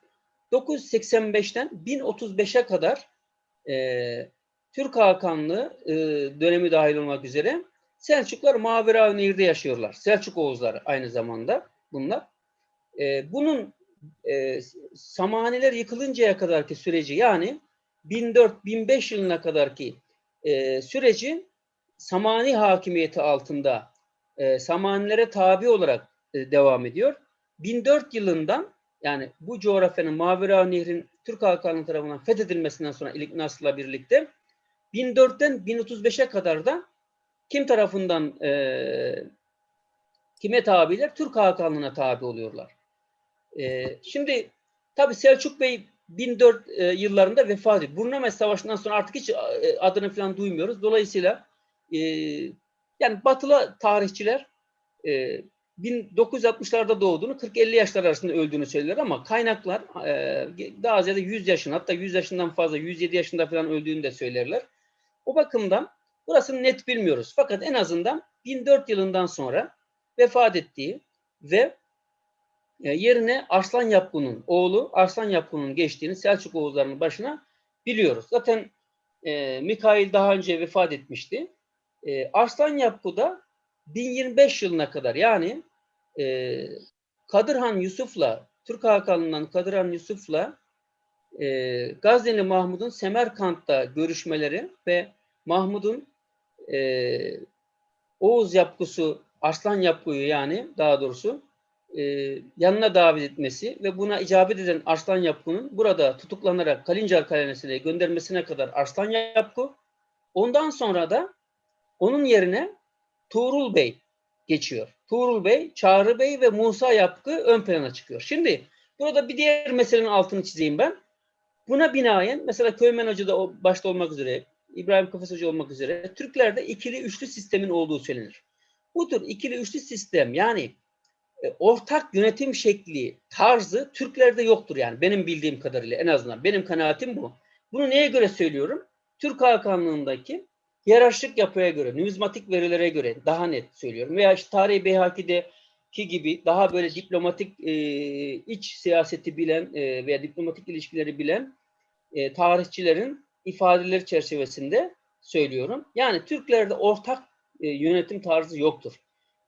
985'ten 1035'e kadar e, Türk Hakanlığı e, dönemi dahil olmak üzere Selçuklar Mavera Nehir'de yaşıyorlar. Selçuk Oğuzları aynı zamanda bunlar. E, bunun e, Samaniler yıkılıncaya kadarki süreci yani 1004-1005 yılına kadarki e, süreci Samani hakimiyeti altında e, Samanilere tabi olarak e, devam ediyor. 1004 yılından yani bu coğrafyanın Mavera Nehri'nin Türk Hakanlığı tarafından fethedilmesinden sonra İlik Nasr'la birlikte 1004'ten 1035'e kadar da kim tarafından e, kime tabiler? Türk Hakanlığı'na tabi oluyorlar. E, şimdi tabi Selçuk Bey 1004 e, yıllarında vefat ediyor. Burnames Savaşı'ndan sonra artık hiç e, adını falan duymuyoruz. Dolayısıyla e, yani batılı tarihçiler e, 1960'larda doğduğunu 40-50 yaşlar arasında öldüğünü söylerler ama kaynaklar e, daha ziyade 100 yaşın hatta 100 yaşından fazla 107 yaşında falan öldüğünü de söylerler. O bakımdan burasını net bilmiyoruz. Fakat en azından 1004 yılından sonra vefat ettiği ve e, yerine Arslan Yapgun'un oğlu Arslan Yapgun'un geçtiğini Selçuk Oğuzları'nın başına biliyoruz. Zaten e, Mikail daha önce vefat etmişti. E, Arslan Yapgu da 1025 yılına kadar yani e, Kadırhan Yusuf'la Türk Hakanlığı'ndan Kadırhan Yusuf'la e, Gazneli Mahmud'un Semerkant'ta görüşmeleri ve Mahmud'un e, Oğuz yapgusu, Arslan yapguyu yani daha doğrusu e, yanına davet etmesi ve buna icabet eden Arslan Yapgu'nun burada tutuklanarak Kalincar Kalesi'ne göndermesine kadar Arslan Yapgu, ondan sonra da onun yerine Tuğrul Bey geçiyor. Tuğrul Bey, Çağrı Bey ve Musa Yapgı ön plana çıkıyor. Şimdi burada bir diğer meselenin altını çizeyim ben. Buna binaen mesela Köymen Hoca da başta olmak üzere, İbrahim Kafes Hoca olmak üzere Türklerde ikili üçlü sistemin olduğu söylenir. Bu tür ikili üçlü sistem yani e, ortak yönetim şekli, tarzı Türklerde yoktur yani benim bildiğim kadarıyla en azından benim kanaatim bu. Bunu neye göre söylüyorum? Türk Hakanlığındaki hiyerarşik yapıya göre, numizmatik verilere göre daha net söylüyorum. Veya işte Tarih Beyhaki'deki gibi daha böyle diplomatik e, iç siyaseti bilen e, veya diplomatik ilişkileri bilen e, tarihçilerin ifadeleri çerçevesinde söylüyorum. Yani Türklerde ortak e, yönetim tarzı yoktur.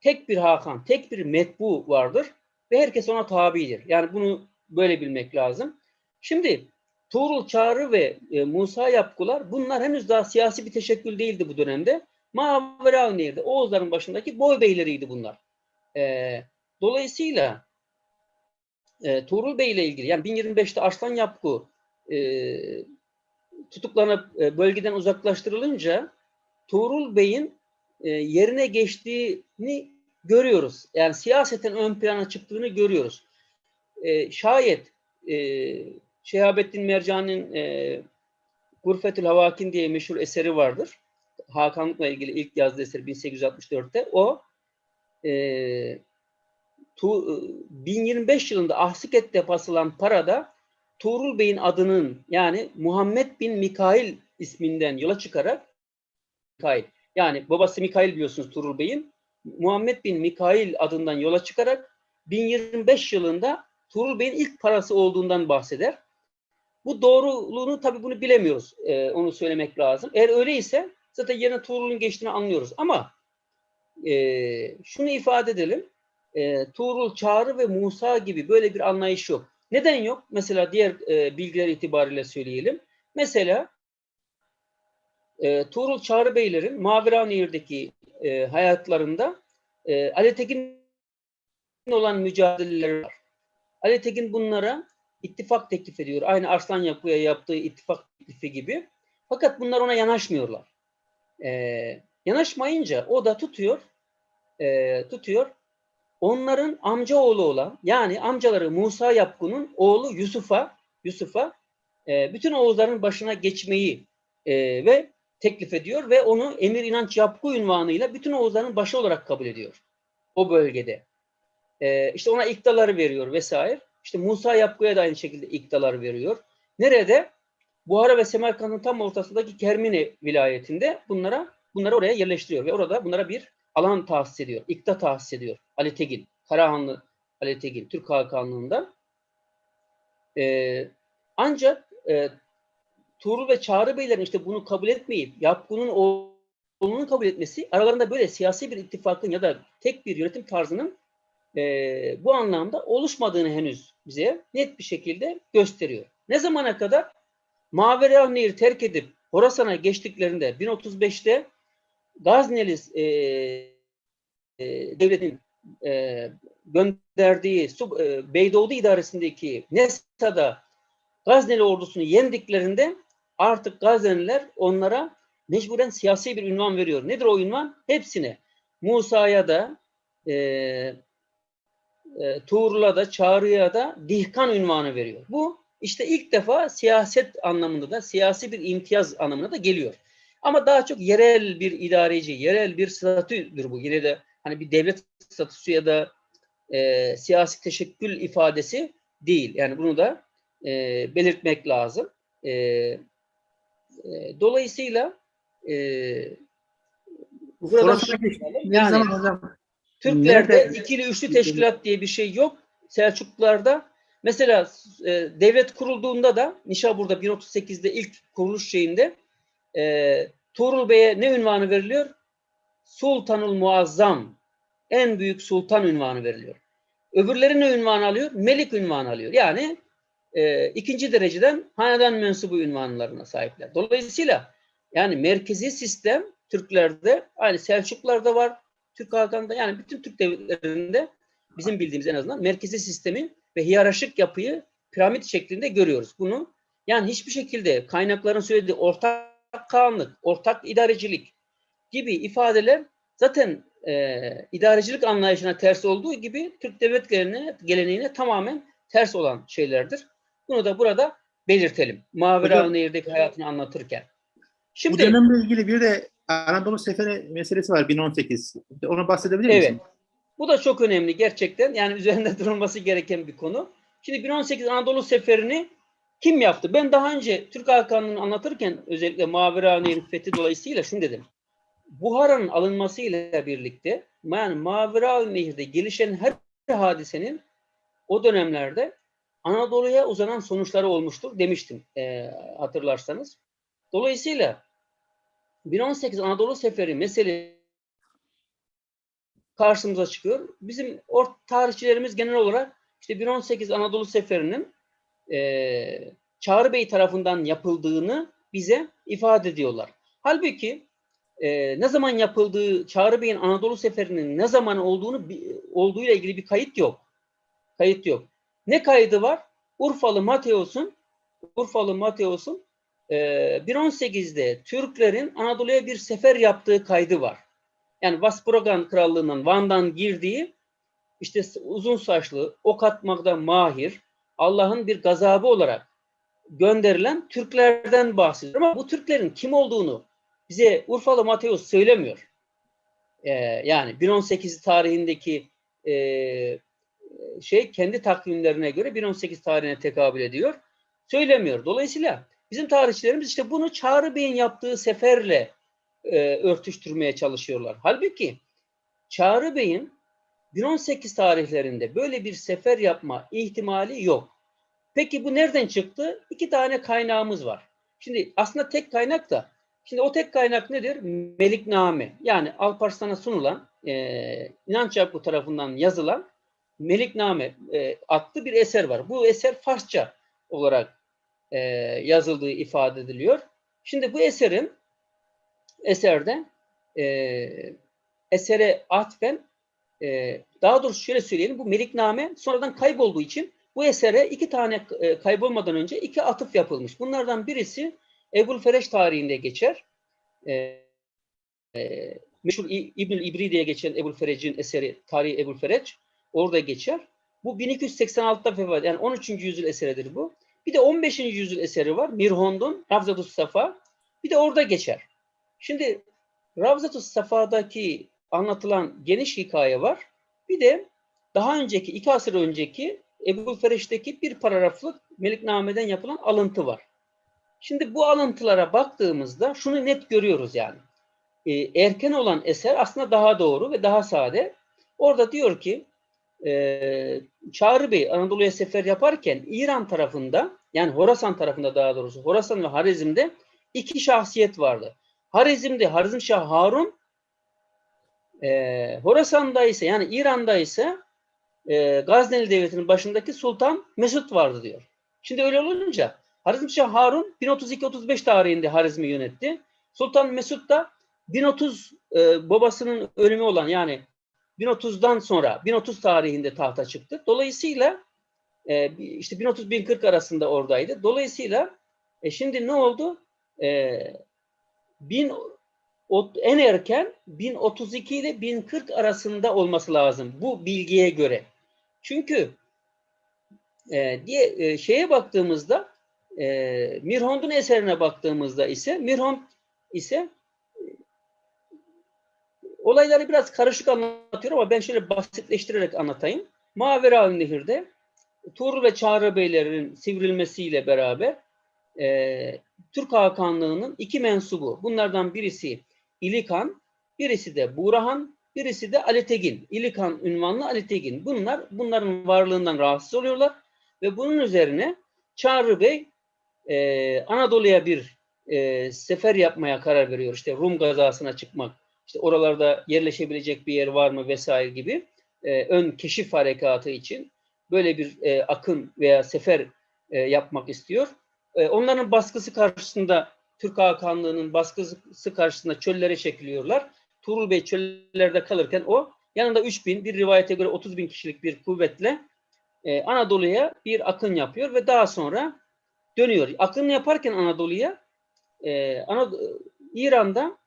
Tek bir Hakan, tek bir metbu vardır ve herkes ona tabidir. Yani bunu böyle bilmek lazım. Şimdi Tuğrul Çağrı ve e, Musa Yapkular bunlar henüz daha siyasi bir teşekkül değildi bu dönemde. Maverauniye'de Oğuzların başındaki boy beyleriydi bunlar. E, dolayısıyla e, Tuğrul Bey ile ilgili yani 1025'te Arslan Yapku e, tutuklanıp e, bölgeden uzaklaştırılınca Tuğrul Bey'in e, yerine geçtiğini görüyoruz. Yani siyaseten ön plana çıktığını görüyoruz. E, şayet e, Şehabettin Mercan'ın e, Gurfetül Havakin diye meşhur eseri vardır. Hakanlıkla ilgili ilk yazdığı eser 1864'te. O e, tu, 1025 yılında Ahsiket'te basılan parada Tuğrul Bey'in adının yani Muhammed bin Mikail isminden yola çıkarak Mikail yani babası Mikail biliyorsunuz Tuğrul Bey'in Muhammed bin Mikail adından yola çıkarak 1025 yılında Tuğrul Bey'in ilk parası olduğundan bahseder. Bu doğruluğunu tabii bunu bilemiyoruz. Ee, onu söylemek lazım. Eğer öyleyse zaten yerine Tuğrul'un geçtiğini anlıyoruz. Ama e, şunu ifade edelim. E, Tuğrul, Çağrı ve Musa gibi böyle bir anlayış yok. Neden yok? Mesela diğer e, bilgiler itibariyle söyleyelim. Mesela e, Tuğrul Çağrı Beylerin Maviranehir'deki e, hayatlarında e, Ali Tekin olan mücadeleleri var. Ali Tekin bunlara ittifak teklif ediyor. Aynı Arslan Yapı'ya yaptığı ittifak teklifi gibi. Fakat bunlar ona yanaşmıyorlar. Ee, yanaşmayınca o da tutuyor, e, tutuyor. Onların amca oğlu olan, yani amcaları Musa Yapkun'un oğlu Yusuf'a, Yusuf'a e, bütün Oğuzların başına geçmeyi e, ve teklif ediyor ve onu Emir İnanç Yapku ünvanıyla bütün Oğuzların başı olarak kabul ediyor. o bölgede. Ee, işte ona iktaları veriyor vesaire. İşte Musa Yapku'ya da aynı şekilde iktalar veriyor. Nerede? Buhara ve Semerkant'ın tam ortasındaki Kermine vilayetinde bunlara bunları oraya yerleştiriyor ve orada bunlara bir alan tahsis ediyor. İkta tahsis ediyor. Ali Tegin, Karahanlı Ali Tegin, Türk Hakanlığından. Ee, ancak e, Tuğrul ve Çağrı Beylerin işte bunu kabul etmeyip Yapkun'un oğlunun kabul etmesi aralarında böyle siyasi bir ittifakın ya da tek bir yönetim tarzının e, bu anlamda oluşmadığını henüz bize net bir şekilde gösteriyor. Ne zamana kadar? Mavera Nehir terk edip Horasan'a geçtiklerinde 1035'te Gazneli e, e, devletin e, gönderdiği Sub, e, Beydoğdu idaresindeki Nesa'da Gazneli ordusunu yendiklerinde artık Gazneliler onlara mecburen siyasi bir ünvan veriyor. Nedir o ünvan? Hepsine. Musa'ya da e, e, Tuğrul'a da Çağrı'ya da Dihkan ünvanı veriyor. Bu işte ilk defa siyaset anlamında da siyasi bir imtiyaz anlamına da geliyor. Ama daha çok yerel bir idareci, yerel bir statüdür bu. Yine de hani bir devlet statüsü ya da e, siyasi teşekkül ifadesi değil. Yani bunu da e, belirtmek lazım. E, e, dolayısıyla e, buradan Orası ne yani zaman hocam? Türklerde Nerede? ikili üçlü teşkilat diye bir şey yok. Selçuklularda mesela e, devlet kurulduğunda da Nişabur'da 1038'de ilk kuruluş şeyinde e, Tuğrul Bey'e ne ünvanı veriliyor? Sultanul Muazzam. En büyük sultan ünvanı veriliyor. Öbürleri ne ünvanı alıyor? Melik ünvanı alıyor. Yani e, ikinci dereceden hanedan mensubu ünvanlarına sahipler. Dolayısıyla yani merkezi sistem Türklerde aynı Selçuklularda var, Türk Hakan'da yani bütün Türk devletlerinde bizim bildiğimiz en azından merkezi sistemi ve hiyerarşik yapıyı piramit şeklinde görüyoruz. Bunu yani hiçbir şekilde kaynakların söylediği ortak kanlık, ortak idarecilik gibi ifadeler zaten e, idarecilik anlayışına ters olduğu gibi Türk devlet geleneğine, geleneğine tamamen ters olan şeylerdir. Bunu da burada belirtelim. Mavera Nehir'deki hayatını anlatırken. Bu Şimdi dönemle ilgili bir de Anadolu Seferi meselesi var 1018. Onu bahsedebilir misin? Evet. Bu da çok önemli gerçekten. Yani üzerinde durulması gereken bir konu. Şimdi 1018 Anadolu Seferi'ni kim yaptı? Ben daha önce Türk Hakanı'nı anlatırken özellikle Mavera Nehri fethi dolayısıyla şunu dedim. Buhara'nın alınmasıyla birlikte yani Mavera Nehir'de gelişen her hadisenin o dönemlerde Anadolu'ya uzanan sonuçları olmuştur demiştim e, hatırlarsanız. Dolayısıyla 1018 Anadolu Seferi mesele karşımıza çıkıyor. Bizim ort tarihçilerimiz genel olarak işte 1018 Anadolu Seferi'nin e, Çağrı Bey tarafından yapıldığını bize ifade ediyorlar. Halbuki e, ne zaman yapıldığı, Çağrı Bey'in Anadolu Seferi'nin ne zaman olduğunu olduğuyla ilgili bir kayıt yok. Kayıt yok. Ne kaydı var? Urfalı Mateos'un Urfalı Mateos'un e, 1018'de Türklerin Anadolu'ya bir sefer yaptığı kaydı var. Yani Vaspuragan Krallığı'ndan Van'dan girdiği işte uzun saçlı, ok atmakta mahir, Allah'ın bir gazabı olarak gönderilen Türklerden bahsediyor. Ama bu Türklerin kim olduğunu bize Urfalı Mateos söylemiyor. Ee, yani 1018 tarihindeki e, şey kendi takvimlerine göre 1018 tarihine tekabül ediyor. Söylemiyor. Dolayısıyla bizim tarihçilerimiz işte bunu Çağrı Bey'in yaptığı seferle e, örtüştürmeye çalışıyorlar. Halbuki Çağrı Bey'in 1018 tarihlerinde böyle bir sefer yapma ihtimali yok. Peki bu nereden çıktı? İki tane kaynağımız var. Şimdi aslında tek kaynak da şimdi o tek kaynak nedir? Melikname. Yani Alparslan'a sunulan e, İnanç Yakbu tarafından yazılan Melikname e, adlı bir eser var. Bu eser Farsça olarak e, yazıldığı ifade ediliyor. Şimdi bu eserin eserde e, esere atfen e, daha doğrusu şöyle söyleyelim bu Melikname sonradan kaybolduğu için bu esere iki tane e, kaybolmadan önce iki atıf yapılmış. Bunlardan birisi Ebul Fereç tarihinde geçer. E, e, meşhur İbnül İbri diye geçen Ebul Ferec'in eseri Tarihi Ebul Fereç orada geçer. Bu 1286'da vefat yani 13. yüzyıl eseridir bu. Bir de 15. yüzyıl eseri var. Mirhond'un Ravzatus Safa. Bir de orada geçer. Şimdi Ravzatus Safa'daki anlatılan geniş hikaye var. Bir de daha önceki, iki asır önceki Ebu Feriş'teki bir paragraflık Melikname'den yapılan alıntı var. Şimdi bu alıntılara baktığımızda şunu net görüyoruz yani. Ee, erken olan eser aslında daha doğru ve daha sade. Orada diyor ki e, Çağrı Bey Anadolu'ya sefer yaparken İran tarafında yani Horasan tarafında daha doğrusu Horasan ve Harizm'de iki şahsiyet vardı. Harizm'de Harizm Şah Harun e, Horasan'da ise yani İran'da ise e, Gazneli Devleti'nin başındaki Sultan Mesut vardı diyor. Şimdi öyle olunca Harizm Şah Harun 1032-35 tarihinde Harizm'i yönetti. Sultan Mesut da 1030 e, babasının ölümü olan yani 1030'dan sonra 1030 tarihinde tahta çıktı. Dolayısıyla e, işte 1030-1040 arasında oradaydı. Dolayısıyla e, şimdi ne oldu? E, 1000 o- en erken 1032 ile 1040 arasında olması lazım bu bilgiye göre. Çünkü e, diye e, şeye baktığımızda e, Mirhond'un eserine baktığımızda ise Mirhond ise olayları biraz karışık anlatıyor ama ben şöyle basitleştirerek anlatayım. Mavera Nehir'de Tuğrul ve Çağrı Beylerin sivrilmesiyle beraber e, Türk Hakanlığı'nın iki mensubu. Bunlardan birisi İlikan, birisi de Burahan, birisi de Ali Tegin. İlikan ünvanlı Ali Tegin. Bunlar bunların varlığından rahatsız oluyorlar ve bunun üzerine Çağrı Bey e, Anadolu'ya bir e, sefer yapmaya karar veriyor. İşte Rum gazasına çıkmak, işte oralarda yerleşebilecek bir yer var mı vesaire gibi e, ön keşif harekatı için böyle bir e, akın veya sefer e, yapmak istiyor. E, onların baskısı karşısında Türk Hakanlığı'nın baskısı karşısında çöllere çekiliyorlar. Tuğrul Bey çöllerde kalırken o yanında 3 bin, bir rivayete göre 30 bin kişilik bir kuvvetle e, Anadolu'ya bir akın yapıyor ve daha sonra dönüyor. Akın yaparken Anadolu'ya e, Anad- İran'da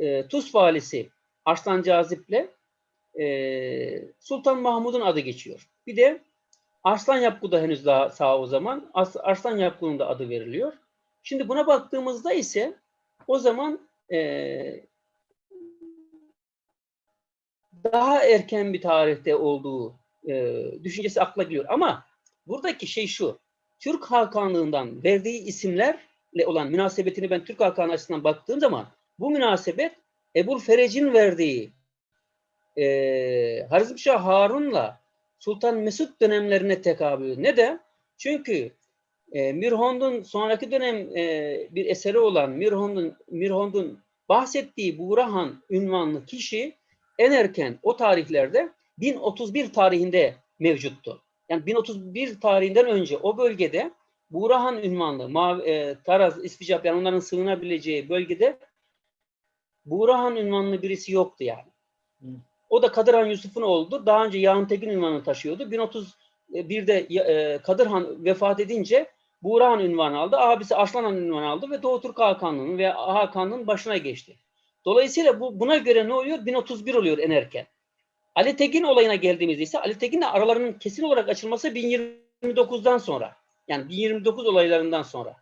e, Tuz valisi Arslan Cazip'le e, Sultan Mahmud'un adı geçiyor. Bir de Arslan Yapgu da henüz daha sağ o zaman. Arslan Yapgu'nun da adı veriliyor. Şimdi buna baktığımızda ise o zaman e, daha erken bir tarihte olduğu e, düşüncesi akla geliyor. Ama buradaki şey şu. Türk Hakanlığından verdiği isimlerle olan münasebetini ben Türk Hakanı açısından baktığım zaman bu münasebet Ebul Ferec'in verdiği e, Harizmşah Harun'la Sultan Mesut dönemlerine tekabül. Neden? Çünkü e, Mirhond'un sonraki dönem e, bir eseri olan Mirhond'un Mirhond'un bahsettiği Burahan ünvanlı kişi en erken o tarihlerde 1031 tarihinde mevcuttu. Yani 1031 tarihinden önce o bölgede Burahan ünvanlı Mav e, Taraz, İspicap yani onların sığınabileceği bölgede Burahan ünvanlı birisi yoktu yani. Hı. O da Kadir Han Yusuf'un oldu. Daha önce Yağın Tekin ünvanını taşıyordu. 1031'de e, Kadir Han vefat edince Burahan ünvanı aldı. Abisi Arslan Han ünvanı aldı ve Doğu Türk Hakanlığı'nın ve Hakanlığı'nın başına geçti. Dolayısıyla bu buna göre ne oluyor? 1031 oluyor en erken. Ali Tekin olayına geldiğimizde ise Ali Tekin'le aralarının kesin olarak açılması 1029'dan sonra. Yani 1029 olaylarından sonra.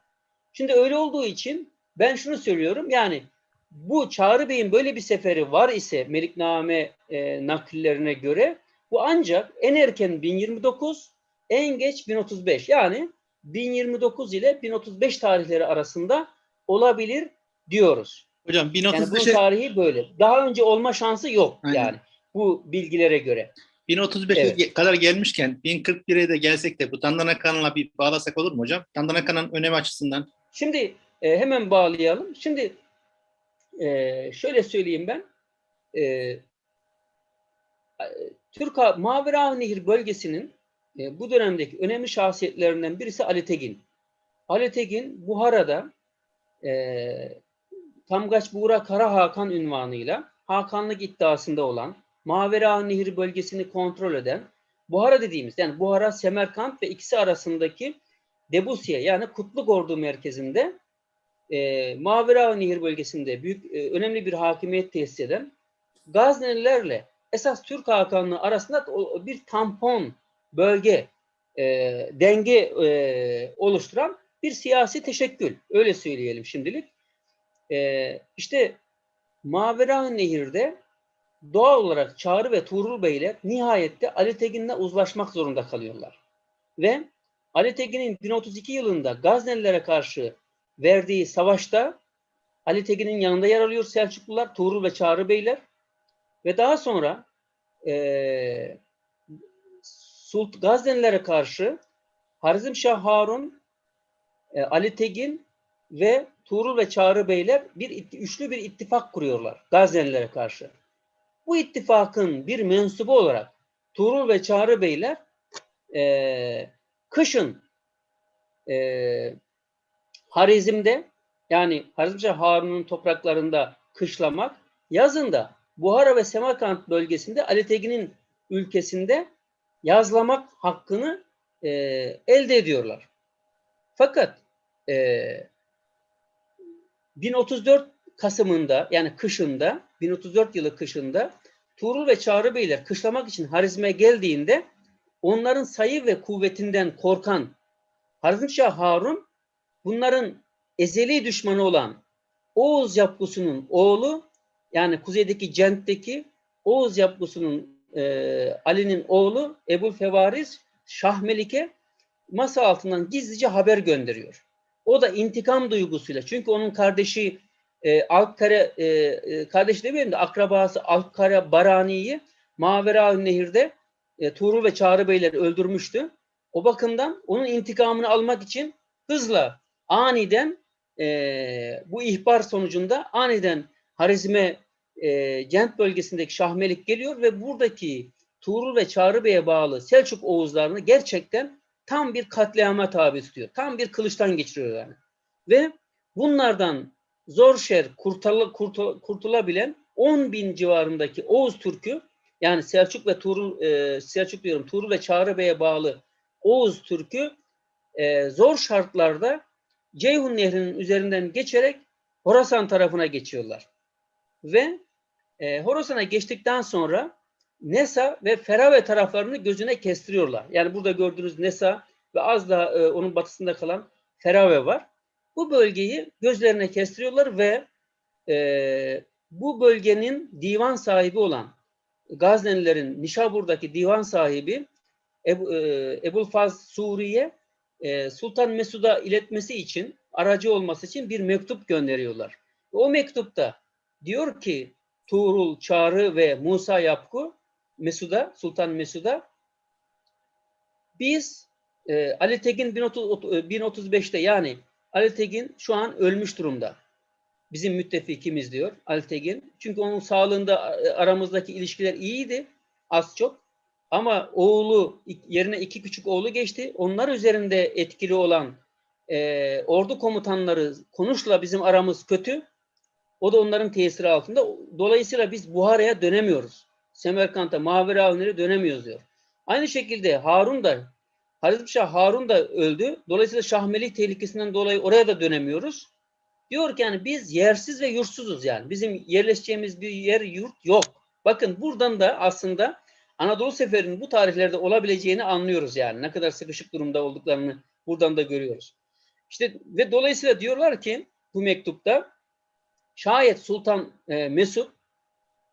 Şimdi öyle olduğu için ben şunu söylüyorum. Yani bu Çağrı Bey'in böyle bir seferi var ise Melikname e, nakillerine göre bu ancak en erken 1029 en geç 1035 yani 1029 ile 1035 tarihleri arasında olabilir diyoruz. Hocam Yani bunun 1035'e tarihi böyle. Daha önce olma şansı yok Aynen. yani bu bilgilere göre. 1035'e Evet. kadar gelmişken 1041'e de gelsek de bu Dandana Kanı'na bir bağlasak olur mu hocam? Dandana Kanı'nın önemi açısından. Şimdi e, hemen bağlayalım. Şimdi e, şöyle söyleyeyim ben. E, Türk Ha- Mavera Nehir bölgesinin e, bu dönemdeki önemli şahsiyetlerinden birisi Ali Tegin. Ali Tegin Buhara'da e, Tamgaç Buğra Kara Hakan ünvanıyla Hakanlık iddiasında olan Mavera Nehri bölgesini kontrol eden Buhara dediğimiz yani Buhara, Semerkant ve ikisi arasındaki Debusya yani Kutluk Ordu merkezinde e, Mavera Nehir bölgesinde büyük e, önemli bir hakimiyet tesis eden Gaznelilerle esas Türk Hakanlığı arasında bir tampon bölge e, denge e, oluşturan bir siyasi teşekkül. Öyle söyleyelim şimdilik. E, işte Mavera Nehir'de doğal olarak Çağrı ve Tuğrul Beyler nihayette Ali Tegin'le uzlaşmak zorunda kalıyorlar. Ve Ali Tegin'in 1032 yılında Gaznelilere karşı verdiği savaşta Ali Tegin'in yanında yer alıyor Selçuklular, Tuğrul ve Çağrı Beyler. Ve daha sonra eee Sult Gaznelilere karşı Harizmşah Harun, e, Ali Tegin ve Tuğrul ve Çağrı Beyler bir üçlü bir ittifak kuruyorlar Gaznelilere karşı. Bu ittifakın bir mensubu olarak Tuğrul ve Çağrı Beyler e, kışın e, Harizm'de yani Harizmşah Harun'un topraklarında kışlamak, yazında Buhara ve Semerkant bölgesinde Ali Tegin'in ülkesinde yazlamak hakkını e, elde ediyorlar. Fakat e, 1034 Kasım'ında yani kışında 1034 yılı kışında Tuğrul ve Çağrı Beyler kışlamak için Harizm'e geldiğinde onların sayı ve kuvvetinden korkan Harizmşah Harun bunların ezeli düşmanı olan Oğuz Yapgusu'nun oğlu yani kuzeydeki Cent'teki Oğuz Yapgusu'nun e, Ali'nin oğlu Ebu Fevariz Şahmelik'e masa altından gizlice haber gönderiyor. O da intikam duygusuyla çünkü onun kardeşi e, Alkkare e, e, kardeşi demeyelim de akrabası Alkkare Barani'yi Mavera Nehir'de e, Tuğrul ve Çağrı Beyler öldürmüştü. O bakımdan onun intikamını almak için hızla aniden e, bu ihbar sonucunda aniden Harizm'e e, Cent bölgesindeki Şahmelik geliyor ve buradaki Tuğrul ve Çağrı Bey'e bağlı Selçuk Oğuzlarını gerçekten tam bir katliama tabi tutuyor. Tam bir kılıçtan geçiriyor yani. Ve bunlardan zor şer kurtula, kurtula, kurtulabilen 10 bin civarındaki Oğuz Türk'ü yani Selçuk ve Tuğrul e, Selçuk diyorum Tuğrul ve Çağrı Bey'e bağlı Oğuz Türk'ü e, zor şartlarda Ceyhun Nehri'nin üzerinden geçerek Horasan tarafına geçiyorlar. Ve e, Horasan'a geçtikten sonra Nesa ve Ferave taraflarını gözüne kestiriyorlar. Yani burada gördüğünüz Nesa ve az daha e, onun batısında kalan Ferave var. Bu bölgeyi gözlerine kestiriyorlar ve e, bu bölgenin divan sahibi olan Gaznelilerin Nişabur'daki divan sahibi Ebu, e, Ebulfaz Suriye e, Sultan Mesud'a iletmesi için aracı olması için bir mektup gönderiyorlar. O mektupta diyor ki Tuğrul, Çağrı ve Musa Yapku Mesud'a, Sultan Mesud'a biz e, Ali Tekin 1030, 1035'te yani Ali Tekin şu an ölmüş durumda. Bizim müttefikimiz diyor Ali Tekin. Çünkü onun sağlığında e, aramızdaki ilişkiler iyiydi az çok. Ama oğlu yerine iki küçük oğlu geçti. Onlar üzerinde etkili olan e, ordu komutanları konuşla bizim aramız kötü. O da onların tesiri altında. Dolayısıyla biz Buhara'ya dönemiyoruz. Semerkant'a, Mavera Avni'ye dönemiyoruz diyor. Aynı şekilde Harun da Harizmşah Harun da öldü. Dolayısıyla Şahmelik tehlikesinden dolayı oraya da dönemiyoruz. Diyor ki yani biz yersiz ve yurtsuzuz yani. Bizim yerleşeceğimiz bir yer, yurt yok. Bakın buradan da aslında Anadolu Seferi'nin bu tarihlerde olabileceğini anlıyoruz yani. Ne kadar sıkışık durumda olduklarını buradan da görüyoruz. İşte ve dolayısıyla diyorlar ki bu mektupta şayet Sultan e, Mesut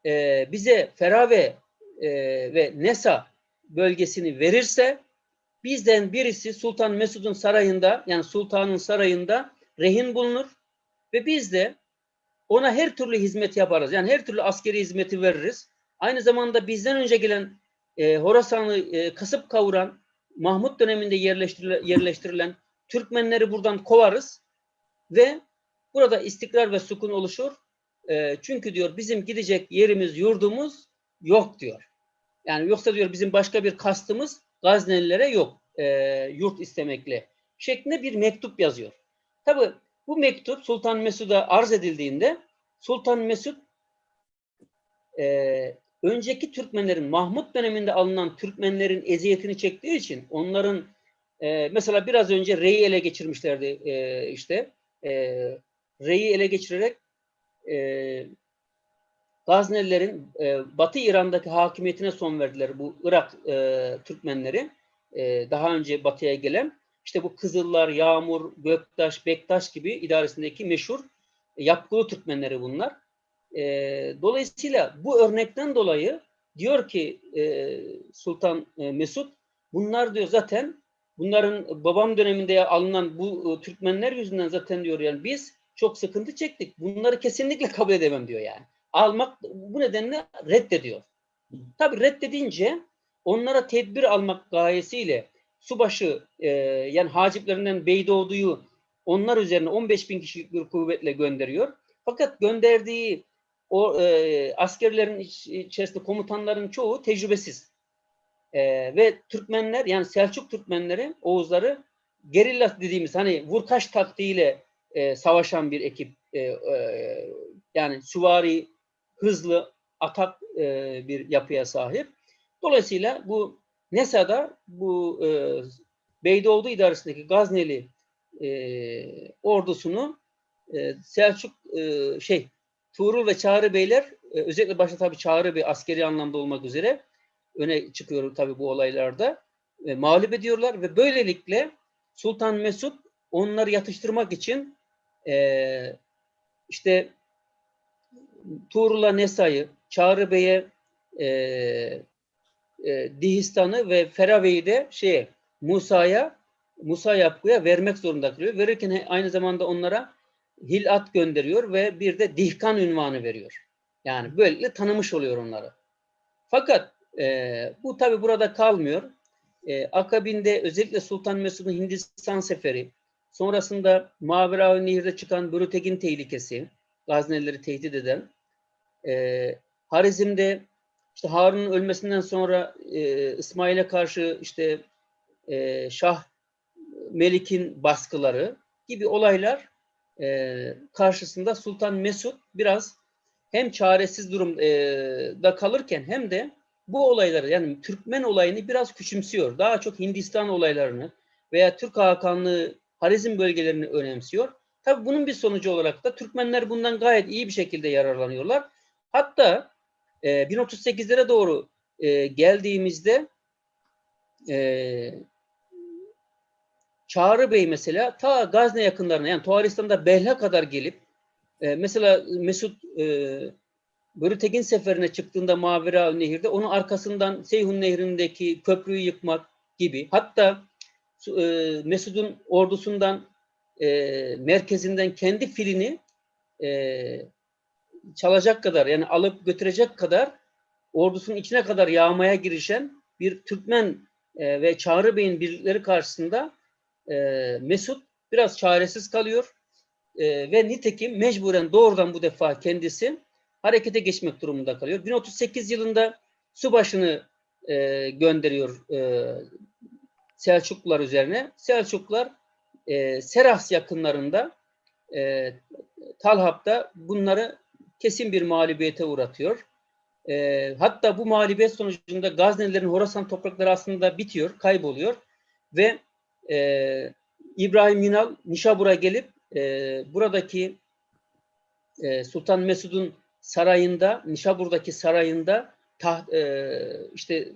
e, bize Ferave e, ve Nesa bölgesini verirse bizden birisi Sultan Mesud'un sarayında yani sultanın sarayında rehin bulunur ve biz de ona her türlü hizmet yaparız. Yani her türlü askeri hizmeti veririz. Aynı zamanda bizden önce gelen e, Horasan'ı e, kasıp kavuran Mahmut döneminde yerleştirilen, yerleştirilen Türkmenleri buradan kovarız ve burada istikrar ve sukun oluşur. E, çünkü diyor bizim gidecek yerimiz, yurdumuz yok diyor. Yani yoksa diyor bizim başka bir kastımız Gaznelilere yok. E, yurt istemekle şeklinde bir mektup yazıyor. Tabi bu mektup Sultan Mesud'a arz edildiğinde Sultan Mesud e, önceki Türkmenlerin Mahmut döneminde alınan Türkmenlerin eziyetini çektiği için onların e, mesela biraz önce Rey'i ele geçirmişlerdi e, işte e, Rey'i ele geçirerek e, Gaznelilerin e, Batı İran'daki hakimiyetine son verdiler bu Irak e, Türkmenleri e, daha önce Batı'ya gelen işte bu Kızıllar, Yağmur, Göktaş, Bektaş gibi idaresindeki meşhur yapgılı Türkmenleri bunlar. E, dolayısıyla bu örnekten dolayı diyor ki e, Sultan e, Mesut bunlar diyor zaten bunların babam döneminde alınan bu e, Türkmenler yüzünden zaten diyor yani biz çok sıkıntı çektik. Bunları kesinlikle kabul edemem diyor yani. Almak bu nedenle reddediyor. Tabii reddedince onlara tedbir almak gayesiyle subaşı e, yani haciplerinden Beydoğdu'yu onlar üzerine 15 bin kişilik bir kuvvetle gönderiyor. Fakat gönderdiği o e, askerlerin iç- içerisinde komutanların çoğu tecrübesiz. E, ve Türkmenler yani Selçuk Türkmenleri, Oğuzları gerilla dediğimiz hani vurkaç taktiğiyle e, savaşan bir ekip. E, e, yani süvari, hızlı, atak e, bir yapıya sahip. Dolayısıyla bu Nesa'da bu e, Beydoğdu idaresindeki Gazneli e, ordusunu e, Selçuk e, şey Tuğrul ve Çağrı Beyler e, özellikle başta tabii Çağrı Bey askeri anlamda olmak üzere öne çıkıyor tabii bu olaylarda. E, mağlup ediyorlar ve böylelikle Sultan Mesut onları yatıştırmak için e, işte Tuğrul'a Nesa'yı, Çağrı Bey'e e, e, Dihistan'ı ve Ferave'yi de şeye Musa'ya Musa Yapku'ya vermek zorunda kalıyor. Verirken aynı zamanda onlara hilat gönderiyor ve bir de dihkan ünvanı veriyor. Yani böylelikle tanımış oluyor onları. Fakat e, bu tabi burada kalmıyor. E, akabinde özellikle Sultan Mesud'un Hindistan seferi, sonrasında Mavera Nehir'de çıkan Börutekin tehlikesi, Gaznelileri tehdit eden, e, Harizm'de işte Harun'un ölmesinden sonra e, İsmail'e karşı işte e, Şah Melik'in baskıları gibi olaylar e, karşısında Sultan Mesud biraz hem çaresiz durumda kalırken hem de bu olayları yani Türkmen olayını biraz küçümsüyor. Daha çok Hindistan olaylarını veya Türk Hakanlığı Harizm bölgelerini önemsiyor. Tabi bunun bir sonucu olarak da Türkmenler bundan gayet iyi bir şekilde yararlanıyorlar. Hatta e, 1038'lere doğru e, geldiğimizde e, Çağrı Bey mesela ta Gazne yakınlarına yani Tuğaristan'da Belha kadar gelip e, mesela Mesut e, Börütekin seferine çıktığında Mavera Nehir'de onun arkasından Seyhun Nehri'ndeki köprüyü yıkmak gibi hatta e, Mesud'un ordusundan e, merkezinden kendi filini e, çalacak kadar yani alıp götürecek kadar ordusunun içine kadar yağmaya girişen bir Türkmen e, ve Çağrı Bey'in birlikleri karşısında e, Mesut biraz çaresiz kalıyor e, ve nitekim mecburen doğrudan bu defa kendisi harekete geçmek durumunda kalıyor. 1038 yılında subaşını e, gönderiyor e, Selçuklular üzerine. Selçuklular e, Serahs yakınlarında e, Talhap'ta bunları kesin bir mağlubiyete uğratıyor. E, hatta bu mağlubiyet sonucunda Gaznelilerin Horasan toprakları aslında bitiyor, kayboluyor ve e, İbrahim Yunal Nişabur'a gelip e, buradaki e, Sultan Mesud'un sarayında, Nişabur'daki sarayında taht, e, işte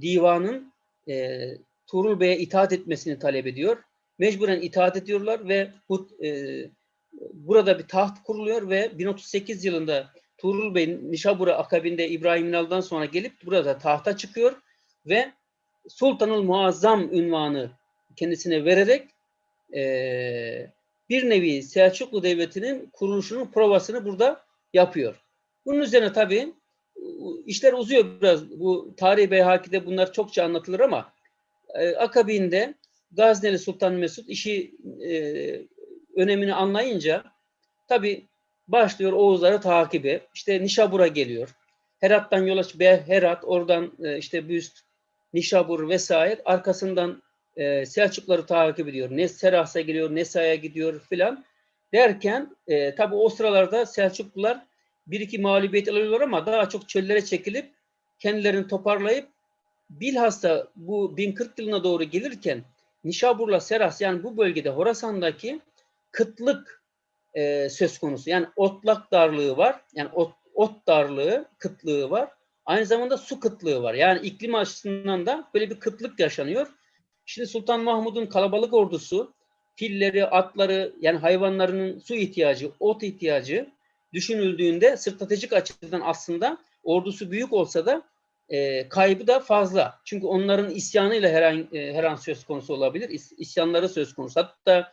divanın e, Tuğrul Bey'e itaat etmesini talep ediyor. Mecburen itaat ediyorlar ve bu e, burada bir taht kuruluyor ve 1038 yılında Tuğrul Bey Nişabur'a akabinde İbrahim Yunal'dan sonra gelip burada tahta çıkıyor ve Sultanul Muazzam ünvanı kendisine vererek e, bir nevi Selçuklu Devleti'nin kuruluşunun provasını burada yapıyor. Bunun üzerine tabii işler uzuyor biraz. Bu Tarih Beyhaki'de bunlar çokça anlatılır ama e, akabinde Gazneli Sultan Mesud işi e, önemini anlayınca tabii başlıyor Oğuzları takibe. İşte Nişabur'a geliyor. Herat'tan yola. Herat, oradan e, işte Büst, Nişabur vesaire. Arkasından e, Selçukları takip ediyor. Ne Seras'a geliyor, Nesa'ya gidiyor filan. Derken e, tabi o sıralarda Selçuklular bir iki mağlubiyet alıyorlar ama daha çok çöllere çekilip kendilerini toparlayıp bilhassa bu 1040 yılına doğru gelirken Nişabur'la Seras yani bu bölgede Horasan'daki kıtlık e, söz konusu. Yani otlak darlığı var. Yani ot, ot darlığı, kıtlığı var. Aynı zamanda su kıtlığı var. Yani iklim açısından da böyle bir kıtlık yaşanıyor. Şimdi Sultan Mahmud'un kalabalık ordusu, filleri, atları yani hayvanlarının su ihtiyacı, ot ihtiyacı düşünüldüğünde stratejik açıdan aslında ordusu büyük olsa da e, kaybı da fazla. Çünkü onların isyanıyla her an, e, her an söz konusu olabilir. İs, isyanları söz konusu. Hatta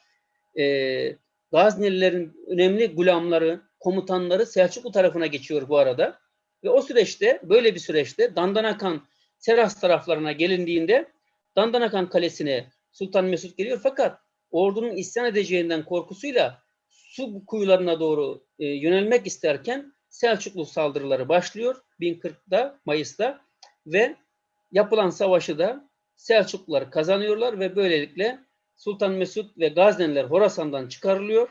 e, Gaznelilerin önemli gulamları, komutanları Selçuklu tarafına geçiyor bu arada. Ve o süreçte, böyle bir süreçte Dandanakan, Seras taraflarına gelindiğinde Dandanakan Kalesi'ne Sultan Mesut geliyor. Fakat ordunun isyan edeceğinden korkusuyla su kuyularına doğru e, yönelmek isterken Selçuklu saldırıları başlıyor 1040'da Mayıs'ta ve yapılan savaşı da Selçuklular kazanıyorlar ve böylelikle Sultan Mesut ve Gazneliler Horasan'dan çıkarılıyor.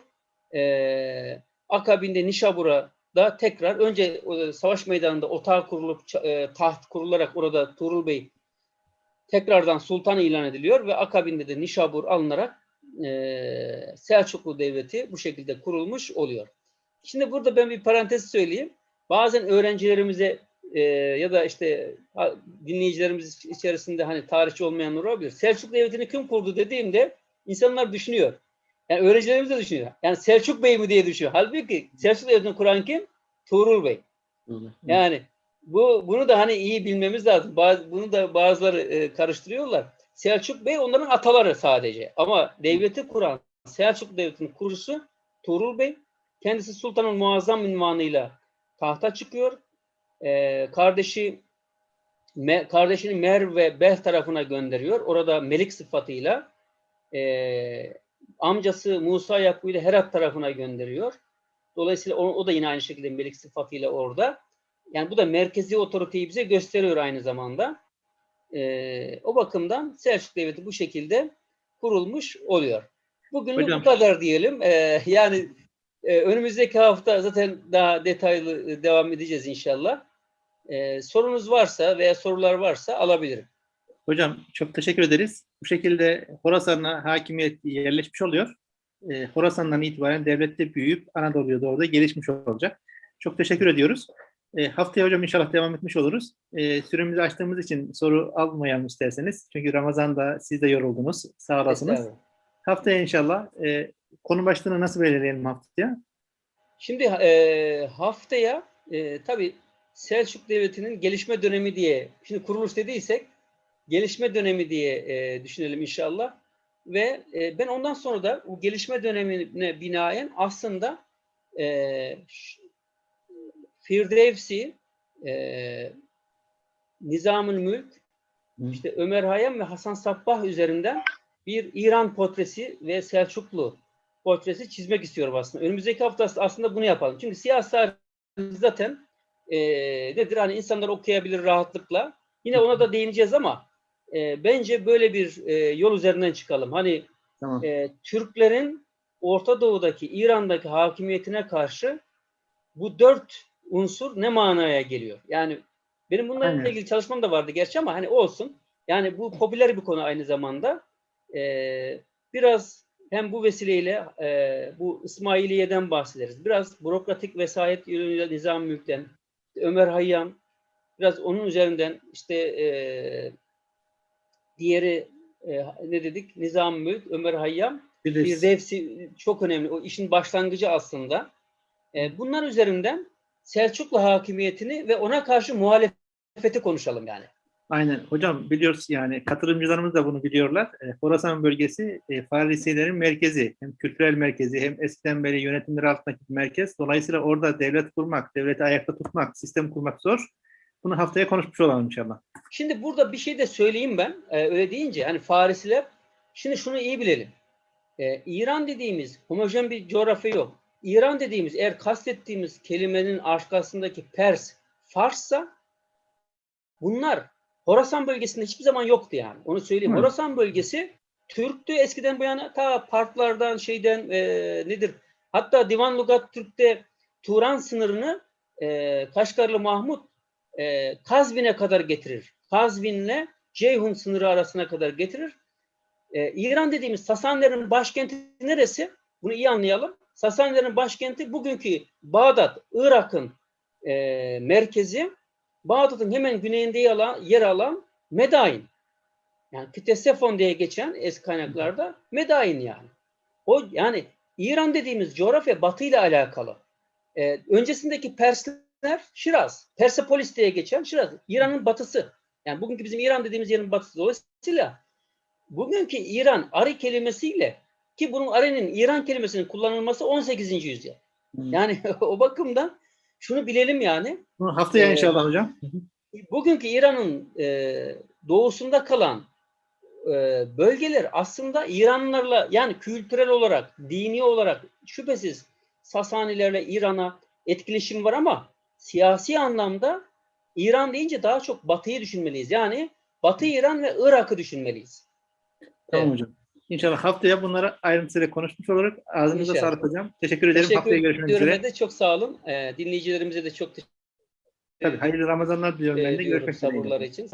Ee, akabinde Nişabur'a tekrar önce e, savaş meydanında otağı kurulup e, taht kurularak orada Tuğrul Bey tekrardan sultan ilan ediliyor ve akabinde de Nişabur alınarak e, Selçuklu Devleti bu şekilde kurulmuş oluyor. Şimdi burada ben bir parantez söyleyeyim. Bazen öğrencilerimize e, ya da işte dinleyicilerimiz içerisinde hani tarihçi olmayanlar olabilir. Selçuk Devleti'ni kim kurdu dediğimde insanlar düşünüyor. Yani öğrencilerimiz de düşünüyor. Yani Selçuk Bey mi diye düşünüyor. Halbuki Selçuk Devleti'ni kuran kim? Tuğrul Bey. Yani bu bunu da hani iyi bilmemiz lazım. Bazı, bunu da bazıları e, karıştırıyorlar. Selçuk Bey onların ataları sadece. Ama devleti kuran Selçuk Devleti'nin kurucusu Tuğrul Bey. Kendisi Sultan'ın muazzam ünvanıyla tahta çıkıyor. Ee, kardeşi me, kardeşini Mer ve Beh tarafına gönderiyor. Orada melik sıfatıyla e, amcası Musa Yakbu ile Herat tarafına gönderiyor. Dolayısıyla o, o da yine aynı şekilde melik sıfatıyla orada. Yani bu da merkezi otoriteyi bize gösteriyor aynı zamanda. E, o bakımdan Selçuk Devleti bu şekilde kurulmuş oluyor. Bugün bu kadar diyelim. E, yani e, önümüzdeki hafta zaten daha detaylı e, devam edeceğiz inşallah. E, sorunuz varsa veya sorular varsa alabilirim. Hocam çok teşekkür ederiz. Bu şekilde Horasan'a hakimiyet yerleşmiş oluyor. E, Horasan'dan itibaren devlette büyüyüp Anadolu'ya doğru da gelişmiş olacak. Çok teşekkür ediyoruz. E, haftaya hocam inşallah devam etmiş oluruz. E, süremizi açtığımız için soru almayalım isterseniz. Çünkü Ramazan'da siz de yoruldunuz. Sağ olasınız. Haftaya inşallah e, konu başlığını nasıl belirleyelim haftaya? Şimdi e, haftaya e, tabii Selçuk Devleti'nin gelişme dönemi diye, şimdi kuruluş dediysek gelişme dönemi diye e, düşünelim inşallah. Ve e, ben ondan sonra da bu gelişme dönemine binaen aslında e, Firdevsi, e, Nizamül Mülk, işte Ömer Hayyam ve Hasan Sabbah üzerinden bir İran portresi ve Selçuklu portresi çizmek istiyorum aslında. Önümüzdeki hafta aslında bunu yapalım. Çünkü siyasi zaten e, nedir hani insanlar okuyabilir rahatlıkla. Yine ona da değineceğiz ama e, bence böyle bir e, yol üzerinden çıkalım. Hani tamam. e, Türklerin Orta Doğu'daki, İran'daki hakimiyetine karşı bu dört unsur ne manaya geliyor? Yani benim bununla Aynen. ilgili çalışmam da vardı gerçi ama hani olsun. Yani bu popüler bir konu aynı zamanda. Ee, biraz hem bu vesileyle e, bu İsmailiye'den bahsederiz. Biraz bürokratik vesayet yönüyle nizam mülkten, Ömer Hayyam, biraz onun üzerinden işte e, diğeri e, ne dedik? Nizam Mülk, Ömer Hayyam. Bir Firdevsi çok önemli. O işin başlangıcı aslında. E, bunlar üzerinden Selçuklu hakimiyetini ve ona karşı muhalefeti konuşalım yani. Aynen. Hocam biliyoruz yani katılımcılarımız da bunu biliyorlar. E, Horasan bölgesi e, Farisilerin merkezi. Hem kültürel merkezi hem eskiden beri yönetimleri altındaki bir merkez. Dolayısıyla orada devlet kurmak, devleti ayakta tutmak, sistem kurmak zor. Bunu haftaya konuşmuş olalım inşallah. Şimdi burada bir şey de söyleyeyim ben. E, öyle deyince hani Farisiler şimdi şunu iyi bilelim. E, İran dediğimiz homojen bir coğrafya yok. İran dediğimiz eğer kastettiğimiz kelimenin arkasındaki Pers, Farssa bunlar Horasan bölgesinde hiçbir zaman yoktu yani. Onu söyleyeyim. Hı. Horasan bölgesi Türktü eskiden bu yana ta partlardan şeyden e, nedir? Hatta Divan Lugat Türk'te Turan sınırını e, Kaşgarlı Mahmut e, Kazvin'e kadar getirir. Kazvin'le Ceyhun sınırı arasına kadar getirir. E, İran dediğimiz Sasanlerin başkenti neresi? Bunu iyi anlayalım. Sasanlerin başkenti bugünkü Bağdat, Irak'ın e, merkezi. Bağdat'ın hemen güneyinde yer alan, Medain. Yani Ktesefon diye geçen eski kaynaklarda Medain yani. O yani İran dediğimiz coğrafya Batı ile alakalı. e, öncesindeki Persler Şiraz, Persepolis diye geçen Şiraz, İran'ın batısı. Yani bugünkü bizim İran dediğimiz yerin batısı. Dolayısıyla bugünkü İran Ari kelimesiyle ki bunun Ari'nin İran kelimesinin kullanılması 18. yüzyıl. Hmm. Yani o bakımdan şunu bilelim yani. Haftaya Ee, inşallah hocam. Bugünkü İran'ın e, doğusunda kalan e, bölgeler aslında İranlılarla yani kültürel olarak, dini olarak şüphesiz Sasanilerle İran'a etkileşim var ama siyasi anlamda İran deyince daha çok Batı'yı düşünmeliyiz. Yani Batı İran ve Irak'ı düşünmeliyiz. Tamam hocam. İnşallah haftaya bunları ayrıntısıyla konuşmuş olarak ağzınıza İnşallah. sağlık hocam. Teşekkür ederim. Teşekkür haftaya görüşmek üzere. de çok sağ olun. E, dinleyicilerimize de çok teşekkür Tabii, hayırlı Ramazanlar diliyorum ben de. ediyorum Görüşmek üzere. için.